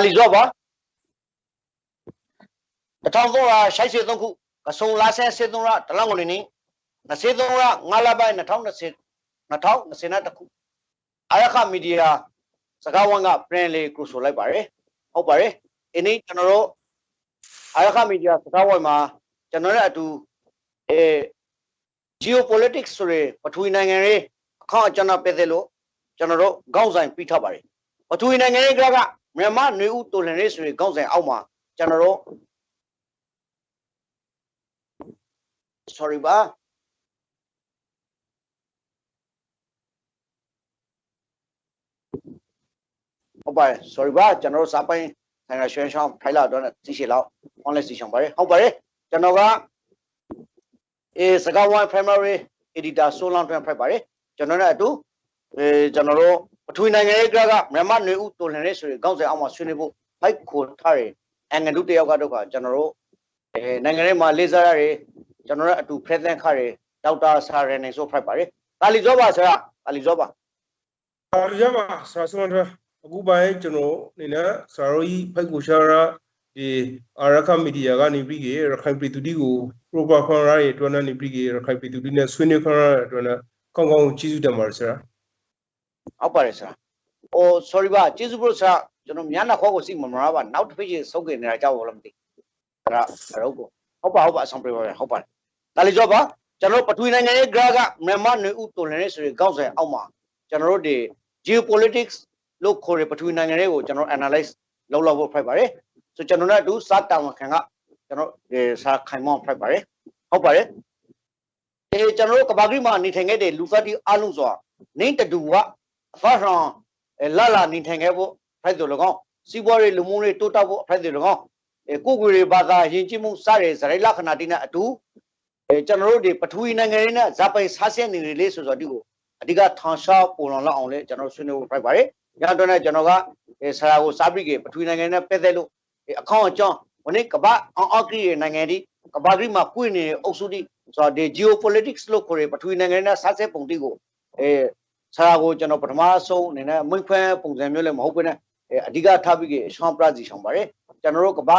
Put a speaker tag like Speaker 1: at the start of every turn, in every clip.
Speaker 1: တာလီဇော့ပါ1383ခုကဆုံလာဆဲစစ်သုံးရတလငွေနေ23ရ9လပိုင်း2020 2020ခုအာရခမီဒီယာစကားဝမ်းကပြန်လေကိုဆိုလိုက်ပါတယ်ဟုတ်ပါတယ်အင်းကျွန်တော်တို့အာရခမီဒီယာစကားဝမ်းမှာကျွန်တော်တို့အတူအဲ geopolitics ဆိုရယ်ပထဝီနိုင်ငံရေးအခန့်အကျဉ်းပဲသေးလို့ကျွန်တော်တို့ခေါင်းဆိုင်ပြီးထားပါတယ်ပထဝီနိုင်ငံရေးက မြန်မာနွေဦးတိုလန်ရေးဆိုရယ်ခေါင်းဆိုင်အောက်မှာကျွန်တော်တို့ sorry ပါဟုတ်ပါတယ် sorry ပါကျွန်တော်တို့စာပိုင်းဆိုင်ရာရွှေချောင်းဖိုင်လာတော့သိရှိလောက် online သိချင်ပါတယ်ဟုတ်ပါတယ်ကျွန်တော်ကအဲစကားဝိုင်း primary editor ဆိုလောင်းတွင်ဖိုက်ပါတယ်ကျွန်တော်နဲ့အတူအဲကျွန်တော်တို့ ပထဝီနိုင်ငံရေးကမြန်မာနေဦးတိုလန်ရေးဆိုရင်ခေါင်းစဉ်အောက်မှာဆွေးနွေးဖို့ဖိုက်ခေါ်ထားတယ်အင်္ဂလုတယောက်ကတော့ကျွန်တော်တို့အဲနိုင်ငံရေးမှာလေးစားရတယ်ကျွန်တော်တို့အတူ present ခရဒေါက်တာဆာရနေဆိုဖိုက်ပါတယ်တာလီဇောပါဆရာတာလီဇောပါ
Speaker 2: အားရပါဆရာဆုံးတော့အခုပိုင်းကျွန်တော်အနေနဲ့ဆရာတို့ကြီးဖိုက်ကိုရှာရာဒီအာရခမီဒီယာကနေပြီးရခိုင်ပြည်သူတွေကို proper ခွန်ရရဲ့အတွက်နဲ့ပြီးရခိုင်ပြည်သူတွေနဲ့ဆွေးနွေးခွန်ရရဲ့အတွက်နဲ့ကောင်းကောင်းကျေးဇူးတင်ပါတယ်ဆရာ
Speaker 1: ဟုတ်ပါတယ်ဆရာ။အို sorry ပါကျေးဇူးပြုဆရာကျွန်တော်မြန်နာခေါ်ကိုစိတ်မမရပါနောက်တစ်ဖိတ်ဆုပ်ကနေကြတော့လည်းမသိ။အဲ့ဒါအဲ့တော့ကိုဟုတ်ပါဟုတ်ပါအဆောင်ပြပါဟုတ်ပါတယ်။ဒါလေးကြောပါကျွန်တော်ပထဝီနိုင်ငံရဲ့ graph ကမြန်မာနေဥတိုလန်ရေးဆိုရင်ကောက်ဆိုင်အောက်မှာကျွန်တော်တို့ဒီ geopolitics လို့ခေါ်တဲ့ပထဝီနိုင်ငံတွေကိုကျွန်တော် analyze လုပ်လောက်ဖို့ဖိုက်ပါတယ်။ဆိုကျွန်တော်တို့အတူစာတာဝန်ခံကကျွန်တော်ဒီစာခိုင်မောင်းဖိုက်ပါတယ်။ဟုတ်ပါတယ်။အဲကျွန်တော်တို့ကဘာကြီးမှာနေထိုင်ခဲ့တဲ့လူသားတိအလုံးစွာနေတတူက အဖတ်ဆောင်လာလာနေထိုင်ခဲ့ဖို့ဖိုက်တယ်၎င်းစီးပွားရေးလူမှုရေးတိုးတက်ဖို့ဖိုက်တယ်၎င်းအဲကိုကိုရီဘာသာယဉ်ကျေးမှုစတဲ့ဇရိလခဏတိနဲ့အတူအဲကျွန်တော်တို့ဒီပထဝီနိုင်ငံရေးနဲ့ဇာပိုင်ဆားဆက်နေလေဆိုတော့ဒီကိုအဓိကထောင်ရှားပုံလောင်လောက်အောင်လဲကျွန်တော်ဆွေးနွေးဖို့ဖိုက်ပါတယ်။ညတော့နဲ့ကျွန်တော်ကအဲဆရာကိုစားပြီးကပထဝီနိုင်ငံနဲ့ပတ်သက်လို့အကောင့်အကြောင်းဝနေ့ကဘာအောင်အောက်ကရီနိုင်ငံဒီကဘာဂရီမှာကွင့်နေအုပ်စုတိဆိုတော့ဒီ geopolitics လို့ခေါ်ရပထဝီနိုင်ငံနဲ့ဆားဆက်ပုံတိကိုအဲ ဆရာကိုကျွန်တော်ပထမဆုံးအနေနဲ့မွင့်ခွဲပုံစံမျိုးလည်းမဟုတ်ဘဲနဲ့အဓိကထားပြီးရှောင်းပရစီရှောင်းပါတယ်ကျွန်တော်တို့ကမ္ဘာ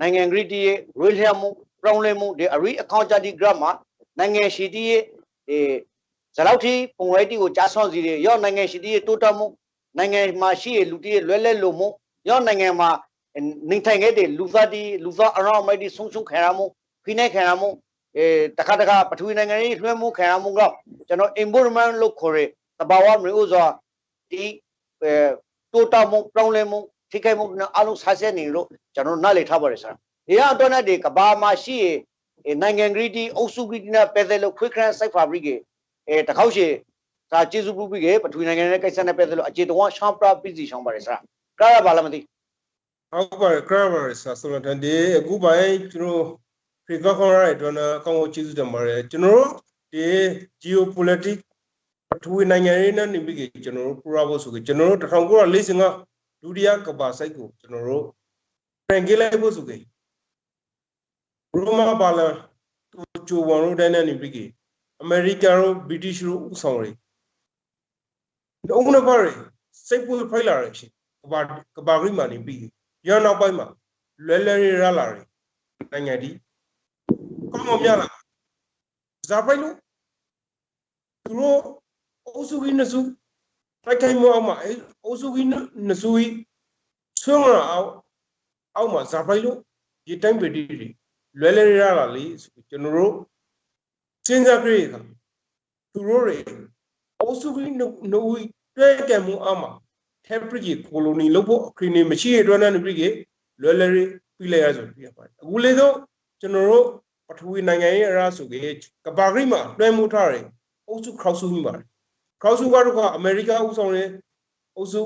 Speaker 1: နိုင်ငံဂရီတီရဲ့ရွေးလျက်မှုပြောင်းလဲမှုဒီအရီအကောင့်ချတီဂရမ်မှာနိုင်ငံရှိတီရဲ့ဒီဇလောက်တီပုံရိပ်တီကိုကြားဆောင်းစီတွေရောနိုင်ငံရှိတီရဲ့တိုးတက်မှုနိုင်ငံမှာရှိရဲ့လူတီရဲ့လွဲလဲလို့မှုရောနိုင်ငံမှာနေထိုင်ခဲ့တဲ့လူသားတီလူသားအရောင်းမိုက်တီဆုံဆုံခံရမှုဖိနေခံရမှုအဲတခါတခါပထဝီနိုင်ငံရေးလွှဲမှုခံရမှုတော့ကျွန်တော် environment လို့ခေါ်ရ တဘာဝမျိုးစွာဒီအဲတိုးတက်မှုပြောင်းလဲမှုထိခိုက်မှုနဲ့အလုံးဆာဆက်နေလို့ကျွန်တော်နားလည်ထားပါတယ်ဆရာဒီကတော့နဲ့ဒီကဘာမှာရှိရနိုင်ငံဂရီတီအုပ်စုဂရီတီနဲ့ပဲသက်လို့ quick crash site fabric အဲတခေါက်ရှိဒါကျေစုပြုပြီးကပထဝီနိုင်ငံရဲ့ကိစ္စနဲ့ပဲသက်လို့အခြေတော်ရှောင်းပရာပြည်စီရှောင်းပါတယ်ဆရာကားရပါလားမသိ
Speaker 2: ဟုတ်ပါတယ်ခရပါဆရာဆုံးတော့ဒီအခုပိုင်းကျွန်တော် prefer ခွန်ရရဲ့အတွက်နဲ့ကောင်းကောင်းကျေးဇူးတင်ပါတယ်ကျွန်တော်တို့ဒီ geopolitics ပထဝီနိုင်ငံရေးနဲ့နေပြီးကျွန်တော်တို့ပူရဖို့ဆိုကြကျွန်တော်တို့1945ဒုတိယကဘာစိုက်ကိုကျွန်တော်တို့ပြန်ကြလိုက်ဖို့ဆိုကြရိုမာပါလာကျိုဝန်တို့တိုင်းနဲ့နေပြီးအမေရိကန်တို့ဗြိတိရှ်တို့ဥဆောင်တွေတော့ဦးနပါရီစိတ်ပွေးဖိုက်လာရဖြစ်ကဘာကဘာဂရိမာနေပြီးရနောက်ပိုင်းမှာလွယ်လွယ်ရလာတယ်နိုင်ငံဒီကောင်းမမြလာဇာဖိုင်လို့သူတို့ အုပ်စုကြီးနှစ်စုတိုက်ခိုက်မှုအောက်မှာအဲအုပ်စုကြီးနှစ်စုကြီးဆွမ်းလာအောင်အောက်မှာဇာဖိုင်လို့ဒီတိုင်းပတီတွေလွယ်လွယ်ရလာလေကျွန်တော်တို့စဉ်းစားကြည့်ခါသူတို့တွေအုပ်စုကြီးနှစ်ဦးတွဲကံမှုအောက်မှာ temporary colony လို့ဖို့အခရီးနေမရှိရတဲ့နဲ့ပြည်ကလွယ်လွယ်ပြီးလိုက်ရဆိုပြပါတယ်အခုလေတော့ကျွန်တော်တို့ပထဝီနိုင်ငံရဲ့အရာဆိုကေကဘာဂရိမှာတွဲမှုထားတယ်အုပ်စုခေါက်စုမိပါတယ် ခေါက်စုကတော့ကအမေရိကဥဆောင်တဲ့အုပ်စု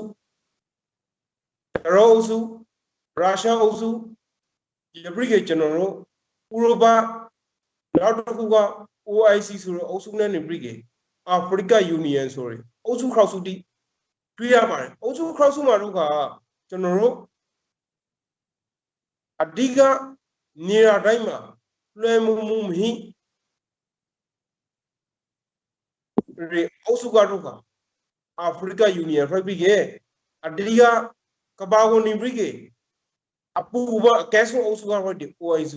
Speaker 2: ရောအုပ်စုရုရှားအုပ်စုဒီပရိကေကျွန်တော်တို့ဥရောပနောက်တစ်ခုက OIC ဆိုတဲ့အုပ်စုနဲ့နေပရိကေအာဖရိကယူနီယံဆိုရယ်အုပ်စုခေါက်စုတိတွေ့ရပါတယ်အုပ်စုခေါက်စုမှာတို့ကကျွန်တော်တို့အဓိကနေရာတိုင်းမှာလွှဲမှုမှုမဟိရေ အုပ်စုကတော့ကအာဖရိကယူနီယံဖိုက်ပြီးကအဓိကကဘာကိုနေပြီးကအပူဘအကဲဆုံးအုပ်စုကဖိုက်ဒီ OIC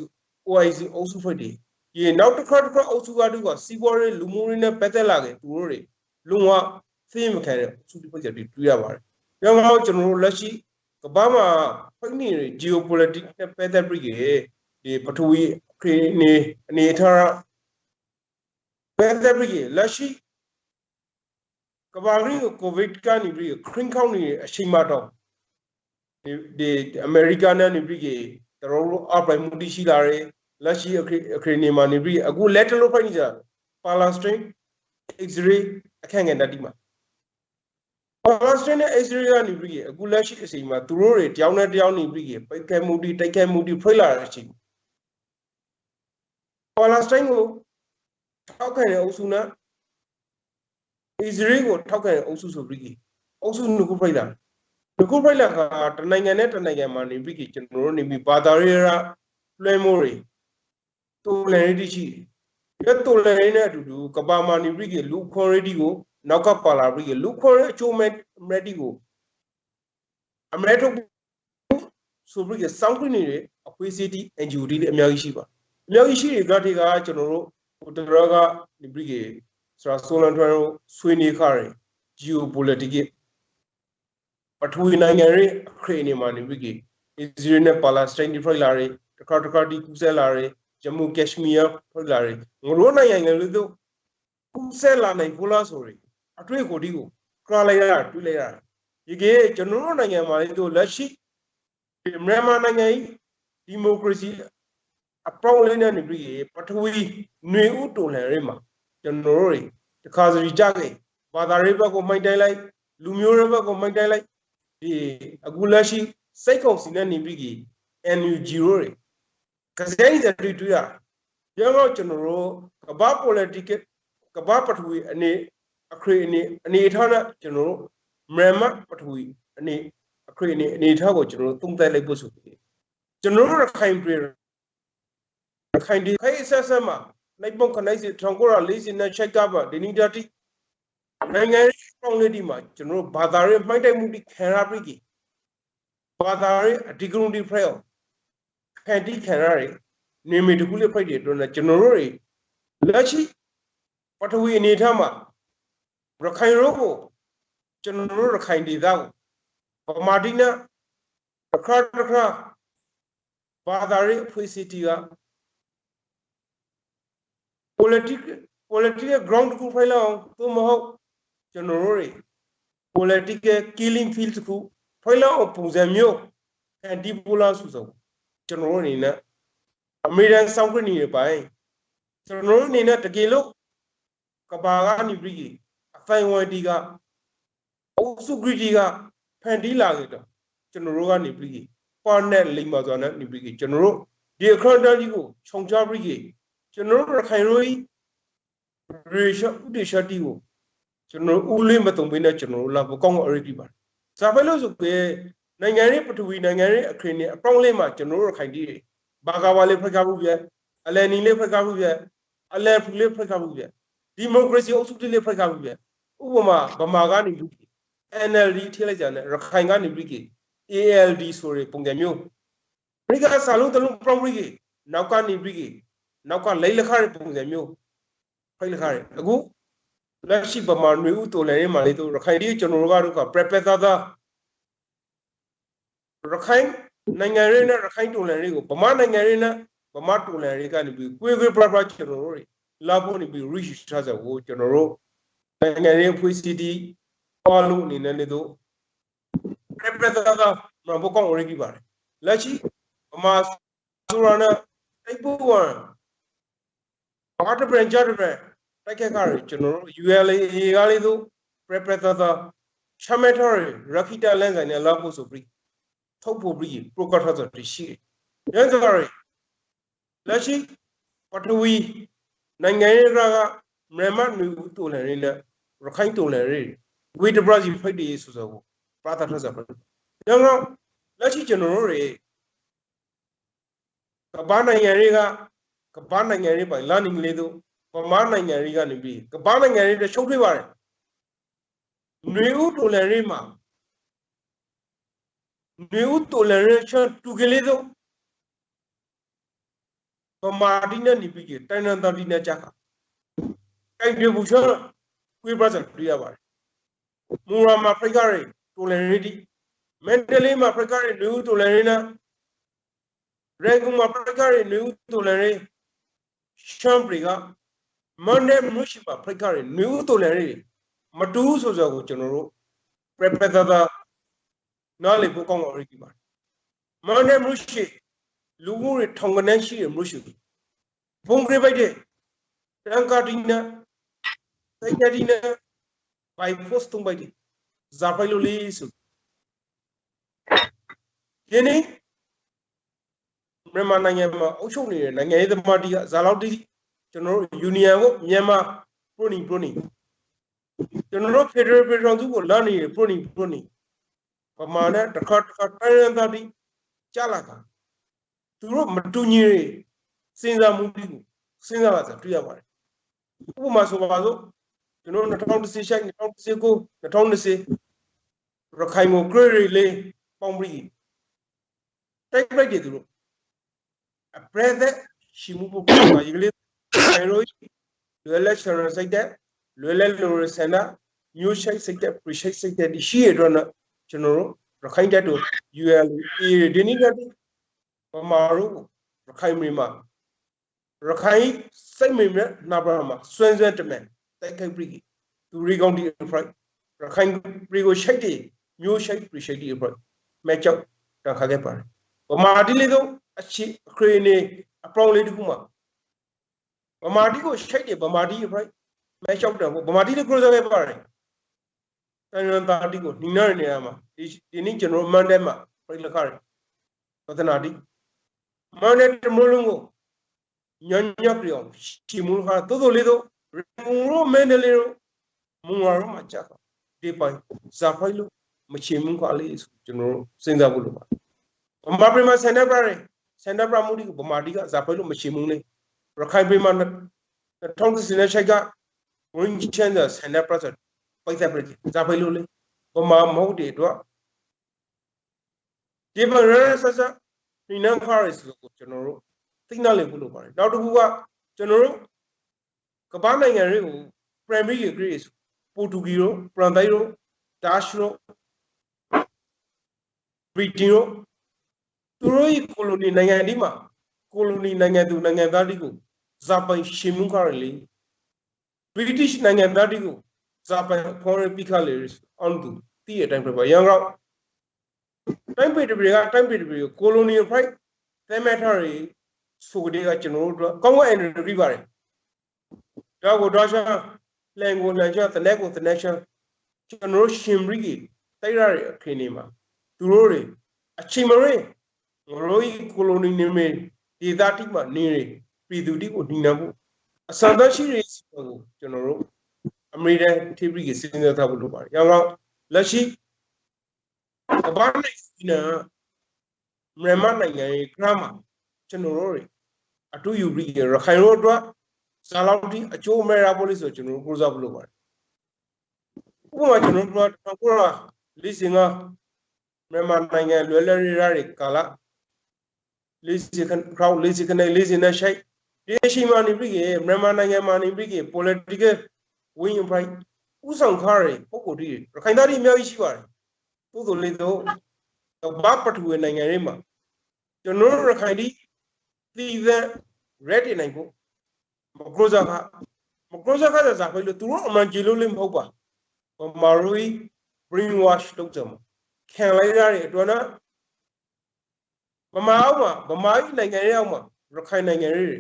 Speaker 2: OIC အုပ်စုဖိုက်ဒီဒီနောက်တစ်ခါတစ်ခါအုပ်စုကတူကစီးပွားရေးလူမှုရေးနဲ့ပတ်သက်လာခဲ့သူတို့တွေလုံးဝသိမခံတဲ့အုပ်စုတွေဖိုက်ကြတွေ့ရပါတယ်။ဒါမှမဟုတ်ကျွန်တော်တို့လက်ရှိကဘာမှာဖိုက်နေ geopolitics နဲ့ပတ်သက်ပြီးဒီပထဝီခရီးနေအနေထားပတ်သက်ပြီးလက်ရှိ ကဘာကြီးကိုကိုဗစ်ကနေပြီးခရင်ခေါင်းနေအချိန်မှတော့ဒီဒီအမေရိကန်နဲ့နေပြီးတော်တော်အပိုင်မှုတိရှိလာတယ်လက်ရှိအခရီးနေမှာနေပြီးအခုလက်တလို့ဖိုက်နေကြပါလာစတင် X-ray အခန့်ငယ်တတိမှာပါလာစတင်နဲ့ X-ray ကနေပြီးအခုလက်ရှိအချိန်မှာသူတို့တွေတယောက်နဲ့တယောက်နေပြီးပိတ်ခဲမှုတိတိုက်ခဲမှုတိဖိလာတဲ့အချိန်ပါလာစတင်ကိုထောက်ခံတဲ့အုပ်စုနဲ့ Israel ကိုထောက်ခံတဲ့အုပ်စုဆိုပြီးအုပ်စုနှစ်ခုဖိလာနှစ်ခုဖိလာကတနိုင်ငံနဲ့တနိုင်ငံမှာနေပြီးကျွန်တော်တို့နေပြီးဘာသာရေးရလွှဲမိုးတွေတူလန်ရီရှိတယ်တူလန်ရီနဲ့အတူတူကဘာမာနေပြီးလူခွန်ရီဒီကိုနောက်ကပါလာပြီးလူခွန်ရီအချိုးမဲ့မက်ဒီကိုအမေထုတ်ဆိုပြီးစောင်းခင်းနေတဲ့အခွေးစီတီ NGO တွေလည်းအများကြီးရှိပါအများကြီးရှိတဲ့ graphic ကကျွန်တော်တို့ဟိုတရကနေပြီး ဆိုတော့ဆိုလန်ထွန်းတို့ဆွေးနွေးခါရယ် geopolitics ပထဝီနိုင်ငံရဲ့အခရေနေမှာနေပြီးအစ္စရေးနဲ့ပါလက်စတိုင်းဒီဖိုက်လာရယ်တခါတခါဒီကူဆဲလာရယ်ဂျမူကက်ရှ်မီးယားဖိုက်လာရယ်ငရိုးနိုင်ငံတွေတို့ကူဆဲလာနိုင်ဘူးလားဆိုရယ်အတွေ့ကိုဒီကိုကရလိုက်ရတွေ့လိုက်ရဒီကေကျွန်တော်တို့နိုင်ငံမှာလေတို့လက်ရှိမြန်မာနိုင်ငံကြီးဒီမိုကရေစီအပေါင်းလေးနဲ့နေပြီးပထဝီຫນွေဥတုလန်ရေးမှာ ကျွန်တော်တို့တခါစီကြခဲ့ဘာသာရေးဘက်ကိုမိုက်တိုင်းလိုက်လူမျိုးရေးဘက်ကိုမိုက်တိုင်းလိုက်ဒီအခုလက်ရှိစိတ်ကုန်စီနဲ့နေပြီး NUG ရိုးတွေကစဲကြီးတွေတွေ့ရရတော့ကျွန်တော်တို့ကဘာ political ကဘာပထဝီအနေအခရေအနေအနေထားနဲ့ကျွန်တော်တို့မြန်မာပထဝီအနေအခရေအနေအနေထားကိုကျွန်တော်တို့သုံးသပ်လိုက်ဖို့ဆိုပြီးကျွန်တော်တို့ရခိုင်ပြည်ရခိုင်ဒီခိုင်ဆက်ဆက်မှာ နိုင်ပုံခနိုင်စီ1940နဲ့ချက်ကပါဒီနီတာတီနိုင်ငံရေးပေါင်းလေးဒီမှာကျွန်တော်တို့ဘာသာရေးမှိုက်တိုက်မှုဒီခံရပြီးဘာသာရေးအဒီဂရုန်ဒီဖရဲခံတိခံရတွေနေမီတခုလေးဖိုက်တွေအတွက်နဲ့ကျွန်တော်တို့တွေလက်ရှိပထဝီအနေထားမှာရခိုင်ရိုးကိုကျွန်တော်တို့ရခိုင်ဒေသကိုဗမာတိနဲ့အခါတခါဘာသာရေးအဖွဲ့အစည်းတီက political political ground ကိုဖိုင်လောက်သို့မဟုတ်ကျွန်တော်တို့တွေ political killing field တခုဖိုင်လောက်ပုံစံမျိုး anti polar ဆိုဆိုကျွန်တော်တို့အနေနဲ့အမေရိကန်စောင့်ခွင့်နေပိုင်းကျွန်တော်တို့အနေနဲ့တကယ်လို့ကဘာကနေပြီးအဖိုင်ဝတီကအုပ်စုဂရီတီကဖန်တီးလာခဲ့တော့ကျွန်တော်တို့ကနေပြီးပါနဲ့လိမ္မာစွာနဲ့နေပြီးကျွန်တော်တို့ဒီအခရတကြီးကိုခြုံချပြီး ကျွန်တော်တို့ရခိုင်ရိုးရေရှဥဒေရှတီကိုကျွန်တော်ဦးလေးမတုံပေးနဲ့ကျွန်တော်တို့လာပကောင်းအရိပ်ပါဇာဖဲလို့ဆိုပေနိုင်ငံရေးပထဝီနိုင်ငံရေးအခရင်နဲ့အပေါင်းလေးမှာကျွန်တော်တို့ခိုင်တီးတွေဘာကာဝါလေးဖက်ကားမှုပြအလယ်နီလေးဖက်ကားမှုပြအလယ်ဖူလေးဖက်ကားမှုပြဒီမိုကရေစီအုပ်စုလေးဖက်ကားမှုပြဥပမာဗမာကနေလူ NLD ထိလိုက်ကြတယ်ရခိုင်ကနေပြီး ALD ဆိုရပုံစံမျိုးအမေရိကစာလုံးတလုံး property နောက်ကနေပြီး နောက်ကလိမ့်လက်ခတဲ့ပုံစံမျိုးဖိတ်လက်ခတဲ့အခုလက်ရှိဗမာຫນွေဥတော်လည်းရမှာလေတို့ရခိုင်ပြည်ကျွန်တော်တို့ကတော့ prepare သာသာရခိုင်နိုင်ငံရေးနဲ့ရခိုင်တော်လည်းတွေကိုဗမာနိုင်ငံရေးနဲ့ဗမာတော်လည်းတွေကနေပြီးကိုယ်ကိုယ်ပြပြကျွန်တော်တို့တွေလာဖို့နေပြီး reach ထားစကိုကျွန်တော်တို့နိုင်ငံရေးဖွေးစီတီပေါ်လို့အနေနဲ့လေတို့ prepare သာသာမဘကောင်းရကြီးပါတယ်လက်ရှိဗမာဆိုရနဲ့တိုက်ပွဲ ဝင်ဘာတပြန်ကြတဲ့တိုက်ခက်ကြရကျွန်တော်တို့ ULA ကလေးတို့ preparator ချမတော်ရခိတလန်ဆိုင်နဲ့လောက်ဖို့ဆိုပြီးထုတ်ဖို့ပြီး procator ဆိုတရှိတယ်။ဒါကြောင့်လက်ရှိပထဝီနိုင်ငံရေးကမြန်မာနူတူလရီနဲ့ရခိုင်တူလရီဝေဒဘရာဇီဖိတ်ဒီဆိုဆိုပရာတာထဆက်ဒါကြောင့်လက်ရှိကျွန်တော်တို့တွေကဘာနိုင်ငံတွေက ကမ္ဘာနိုင်ငံတွေပိုင်လန်ဒန်လေးတို့ဗမာနိုင်ငံတွေကနေပြီးကမ္ဘာနိုင်ငံတွေတရှုပ်ထွေးပါတယ်နွေဦးတိုလန်ရေးမှာနွေဦးတိုလန်ရေးချတူကလေးတို့ဗမာတိနဲ့နေပြီးတိုင်နန်တတိနဲ့ကြာခါတိုင်ပြဘူးချွန်းကွေးပါစံတွေ့ရပါတယ်မူရာမှာဖရိကရီတိုလန်ရေးဒီမန်ဒလေးမှာဖရိကရီနွေဦးတိုလန်ရေးနဲ့ရန်ကုန်မှာဖရိကရီနွေဦးတိုလန်ရေး ရှမ်ပရီကမန်ဒဲမရှိပါဖိတ်ကားရီຫນွေဦးတော်လန်ရီမတူးဆိုဆိုကိုကျွန်တော်တို့ preparator နားလေဖို့ကောင်းအောင်ရည်ပါတယ်မန်ဒဲမရှိလူမှုတွေထောင်ကနန်းရှိတဲ့မရှိဘုံကြိပိုက်တဲ့တန်ကာတီနာစိုက်ကတီနာဘိုင်ပို့စ်တုံးပိုက်တဲ့ဇာပိုင်လိုလေးဆိုဒီနေ့ မြန်မာနိုင်ငံမှာအုပ်ချုပ်နေတဲ့နိုင်ငံရေးသမားတီကဇာလောက်တီကျွန်တော်တို့ယူနီယံကိုမြန်မာပရိုနီပရိုနီကျွန်တော်တို့ဖက်ဒရယ်ပြည်ထောင်စုကိုလာနေပရိုနီပရိုနီပမာဏတစ်ခါတစ်ခါတိုင်းရင်းသားတီကြားလာတာသူတို့မတူညီတွေစဉ်းစားမှုတွေကိုစဉ်းစားပါစတွေ့ရပါတယ်ဥပမာဆိုပါစို့ကျွန်တော်2010ရှိုက်2019 2020ရခိုင်ကို grade လေးပေါင်းပြီးတိုက်ရိုက်တယ်သူတို့ အပရက်သက်ရှိမှုပုံပါရေကလေးဆိုင်ရိုလွယ်လက်ချရစိတ်တဲ့လွယ်လက်လိုရဆန္ဒမျိုးရှိုက်စိတ်တဲ့ appreciate စိတ်တဲ့ဒီရှိရတော့ကျွန်တော်တို့ရခိုင်တက်တို့ UL ဒီနေ့ကပမာတို့ရခိုင်မြေမှာရခိုင်စိတ်မိမဲ့နာပါမှာစွန်းစွန်းတမန်တိုက်ခိုက်ပြီးသူရီကောင်ဒီဖရိုက်ရခိုင်ပြည် ကိုရှိုက်တယ်မျိုးရှိုက်ပြရှိုက်တယ်ဖရိုက်မဲချောက်တခါခဲ့ပါတယ်ဗမာတိလေးတော့အချီအခရေနေအပေါင်းလေးတခုမှာဗမာတိကိုရှိုက်တယ်ဗမာတိဖရိုက်မဲချောက်တယ်ဗမာတိလေးကိုစားခဲ့ပါတယ်တန်ရန်တာတိကိုနိနာနေရာမှာဒီဒီနေ့ကျွန်တော်မန်တဲမှာပြိလခါရပဒနာတိမန်တဲတမလုံးကိုညညပြောင်းချီမူခါတိုးတိုးလေးတော့မုံရောမန်ဒလေးရောမုံရောမှာကြာဒီပိုင်ဇာဖိုင်လို့မချီမူခါလေးကျွန်တော်စဉ်းစားဖို့လိုပါဗမာပြည်မှာစန္ဒပရ စန္ဒပရမှုဒီဗမာတိကဇာဖိုင်လို့မချီမူနေရခိုင်ပြည်မှာ2010နဲ့ရှိုက်ကဝင်းချန်တဲ့စန္ဒပရပိုက်သက်ပြဇာဖိုင်လို့လေဗမာမဟုတ်တဲ့အတွက်ဒီမှာရဆဆဒီနန်ခါရစ်ကိုကျွန်တော်တို့သိနာလည်ဖို့လိုပါတယ်နောက်တစ်ခုကကျွန်တော်တို့ကမ္ဘာနိုင်ငံတွေကို primary grade ပိုတူဂီရောပရန်တိုင်ရောဒါရှ်ရောဘရီတင်ရော သူတို့ရဲ့ကိုလိုနီနိုင်ငံဒီမှာကိုလိုနီနိုင်ငံသူနိုင်ငံသားတွေကိုဇာပိုင်ရှင်မှုခရလေ British နိုင်ငံသားတွေကိုဇာပိုင် foreign picales on to တည့်အတိုင်းပြပါရန်ကောတိုင်းပေတပီကတိုင်းပေတပီကို colonial fight သဲမဲ့ထားတွေဆိုကြတဲ့ကကျွန်တော်တို့ကောင်းကောင်း energy ပါတယ်ဒါကိုတော့ရှာလန်ကိုလန်ချတလက်ကိုတလက်ရှာကျွန်တော်ရှင်ဘရီကြီးတိုက်ရတဲ့အခင်းနေမှာသူတို့တွေအချိန်မရင်း ငရိုးကိုလိုနီနေမေဒေသတိမှာနေရပြည်သူတိကိုနှိနှံဖို့အစံတရှိရေးကိုကျွန်တော်တို့အမေရိကန်ထိပ်ပြီးစဉ်းစားထားဖို့လိုပါတယ်။ရောင်းတော့လက်ရှိကမ္ဘာနိုင်ငံမြန်မာနိုင်ငံရဲ့ grammar ကျွန်တော်တို့အတူယူပြီးရခိုင်တို့အတွက်ဇာလောက်တိအကျိုးမဲ့ရဖို့လို့ဆိုကျွန်တော်တို့ကိုးစားဖို့လုပ်ပါတယ်ဥပမာကျွန်တော်တို့ကကိုရာလိစင်ကမြန်မာနိုင်ငံလွယ်လွယ်ရရကာလ လိစင်ခန်ခရောက်လိစင်ကနေလိစင်နဲ့ရှိုက်ဒီရှိမှနေပြီးရမြန်မာနိုင်ငံမှာနေပြီး political win right ဥဆောင်ခါရပုံကိုတည်းရခိုင်သားတွေအများကြီးရှိပါတယ်သို့တော်လည်းတော့ဘာပထဝီနိုင်ငံတွေမှာကျွန်တော်တို့ရခိုင်ဒီသီးသန့် red တင်နိုင်ဖို့မကရိုဇာကမကရိုဇာကသာစားဖိလို့သူတို့အမှန်ကြည်လို့လည်းမဟုတ်ပါမာရူီ brain wash လုပ်ကြမှာခံလိုက်ရတဲ့အတွက်နော် ဗမာအောက်မှာဗမာကြီးနိုင်ငံရဲ့အောက်မှာရခိုင်နိုင်ငံရဲ့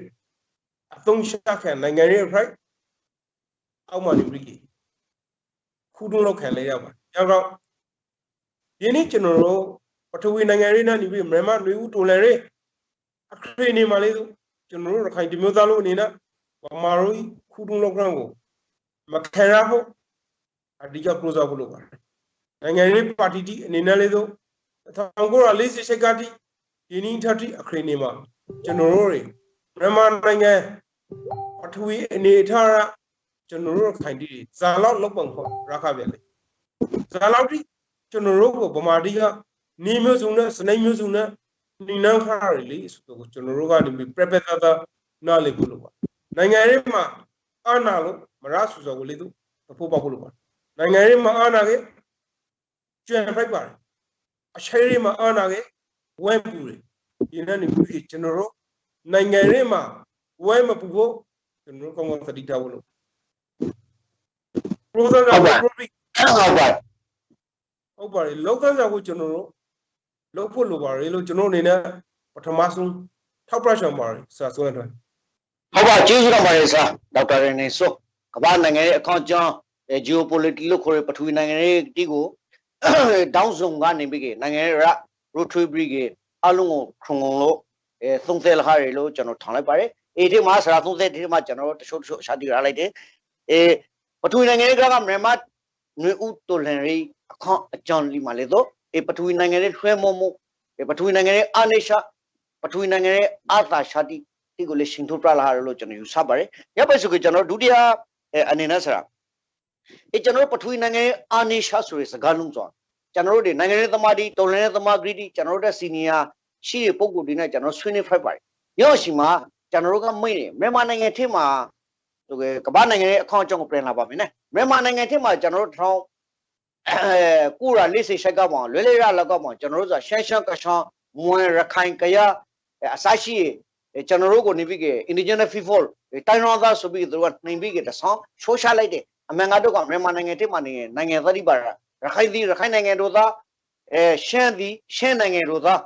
Speaker 2: အသုံးချခံနိုင်ငံရဲ့ right အောက်မှာနေပြီးခုတုံးလောက်ခံလိုက်ရပါရောက်တော့ဒီနေ့ကျွန်တော်တို့ပထဝီနိုင်ငံရေးနဲ့နေပြီးမြန်မာလူဦးတိုလန်ရေးအခရေနေမှာလေးသူကျွန်တော်တို့ရခိုင်တမျိုးသားလို့အနေနဲ့ဗမာတို့ခုတုံးလောက်ကရန်ကိုမခံရဖို့အဓိကပရိုဇာဖို့လုပ်ပါတယ်နိုင်ငံရေးပါတီတီအနေနဲ့လေးသူ1948ကတိ ဒီနင်းထတိအခရေနေမှာကျွန်တော်တို့မြန်မာနိုင်ငံပထဝီအနေထားရကျွန်တော်တို့ခိုင်တီဇာလောက်လောက်ပုံခေါ်ရခပြန်လေဇာလောက်တိကျွန်တော်တို့ကိုဗမာတိကနီမျိုးစုံနဲ့စနေမျိုးစုံနဲ့နိနန်းခါရလေဆိုတော့ကျွန်တော်တို့ကနေပြီး prepare တာတာနားလေဖို့လို့ပါနိုင်ငံရေးမှာအာဏာလို့မရဆူစော်ကိုလေသူတဖို့ပေါက်ဖို့လို့ပါနိုင်ငံရေးမှာအာဏာကကျွမ်းဖိုက်ပါတယ်အချေရေးမှာအာဏာက ဝဲပူတယ်ဒီနေ့နေပြီးကျွန်တော်တို့နိုင်ငံရေးမှာဝဲမပူဖို့ကျွန်တော်တို့ကောင်းကောင်းသတိထားဖို့လို့ process က
Speaker 1: ဟုတ်ပါ
Speaker 2: probably
Speaker 1: အဲ့ဟုတ်ပါ
Speaker 2: ဟုတ်ပါတယ်လောက်ကန်စာကိုကျွန်တော်တို့လောက်ဖို့လိုပါတယ်လို့ကျွန်တော်အနေနဲ့ပထမဆုံးထောက်ပြချင်ပါတယ်ဆရာဆိုတဲ့အတွက်
Speaker 1: ဟုတ်ပါကျေးဇူးတော်ပါတယ်ဆရာဒေါက်တာရနေဆိုကမ္ဘာနိုင်ငံရဲ့အကောင့်ကြောင်း geopolitical လို့ခေါ်တဲ့ပထဝီနိုင်ငံရဲ့တီကိုတောင်းဆုံကနေပြီးကနိုင်ငံရဲ့ rotary brigade အလုံးကိုခုံငုံလို့အဲသုံးသက်လာရလို့ကျွန်တော်ထောင်လိုက်ပါတယ်အေဒီမှာဆရာသုံးသက်ဒီမှာကျွန်တော်တချို့တချို့ရှာတည်ရလိုက်တယ်အဲပထဝီနိုင်ငံရဲ့ကမြန်မာနွေဦးတိုလန်ရီအခွန်အကြောင်းလီမှာလေတော့အဲပထဝီနိုင်ငံရဲ့ထွဲမောမှုအဲပထဝီနိုင်ငံရဲ့အာနေရှာပထဝီနိုင်ငံရဲ့အာသာရှာတိဒီကိုလည်းရှင်ထုတ်ပြလာရလို့ကျွန်တော်ယူဆပါတယ်။ရပ်ပဲဆိုကကျွန်တော်ဒုတိယအဲအနေနဲ့ဆရာအဲကျွန်တော်ပထဝီနိုင်ငံရဲ့အာနေရှာဆိုတဲ့စကားလုံးဆို ကျွန်တော်တို့ဒီနိုင်ငံရေးသမားဒီတော်လှန်ရေးသမားဂရီတီကျွန်တော်တို့တဲ့စီနီယာရှိတဲ့ပုံကိုယ်တွေနဲ့ကျွန်တော်ဆွေးနွေးဖိုက်ပါတယ်။ရောရှိမှာကျွန်တော်တို့ကမိတ်နေမြန်မာနိုင်ငံထဲမှာဟိုကကမ္ဘာနိုင်ငံရဲ့အကောင့်အကြောင်းကိုပြင်လာပါမယ်နော်။မြန်မာနိုင်ငံထဲမှာကျွန်တော်တို့ထောင်းအဲကိုရာလေးစိတ်ရှိုက်ကပေါအောင်လွဲလွဲရလောက်ကောက်ပေါအောင်ကျွန်တော်တို့ဆိုရှမ်းရှမ်းကရှမ်းမွန်ရခိုင်ကရအစရှိကျွန်တော်တို့ကိုနေပြီးက indigenous people တိုင်းရောသားဆိုပြီးသူတို့ကနှိမ်ပြီးကတဆောင်းရှိုးရှာလိုက်တယ်အမှန်ကတော့ကမြန်မာနိုင်ငံတိမှနေနိုင်ငံသတိပါရ ခိုင်သည်ရခိုင်နိုင်ငံတို့သားအဲရှမ်းသည်ရှမ်းနိုင်ငံတို့သား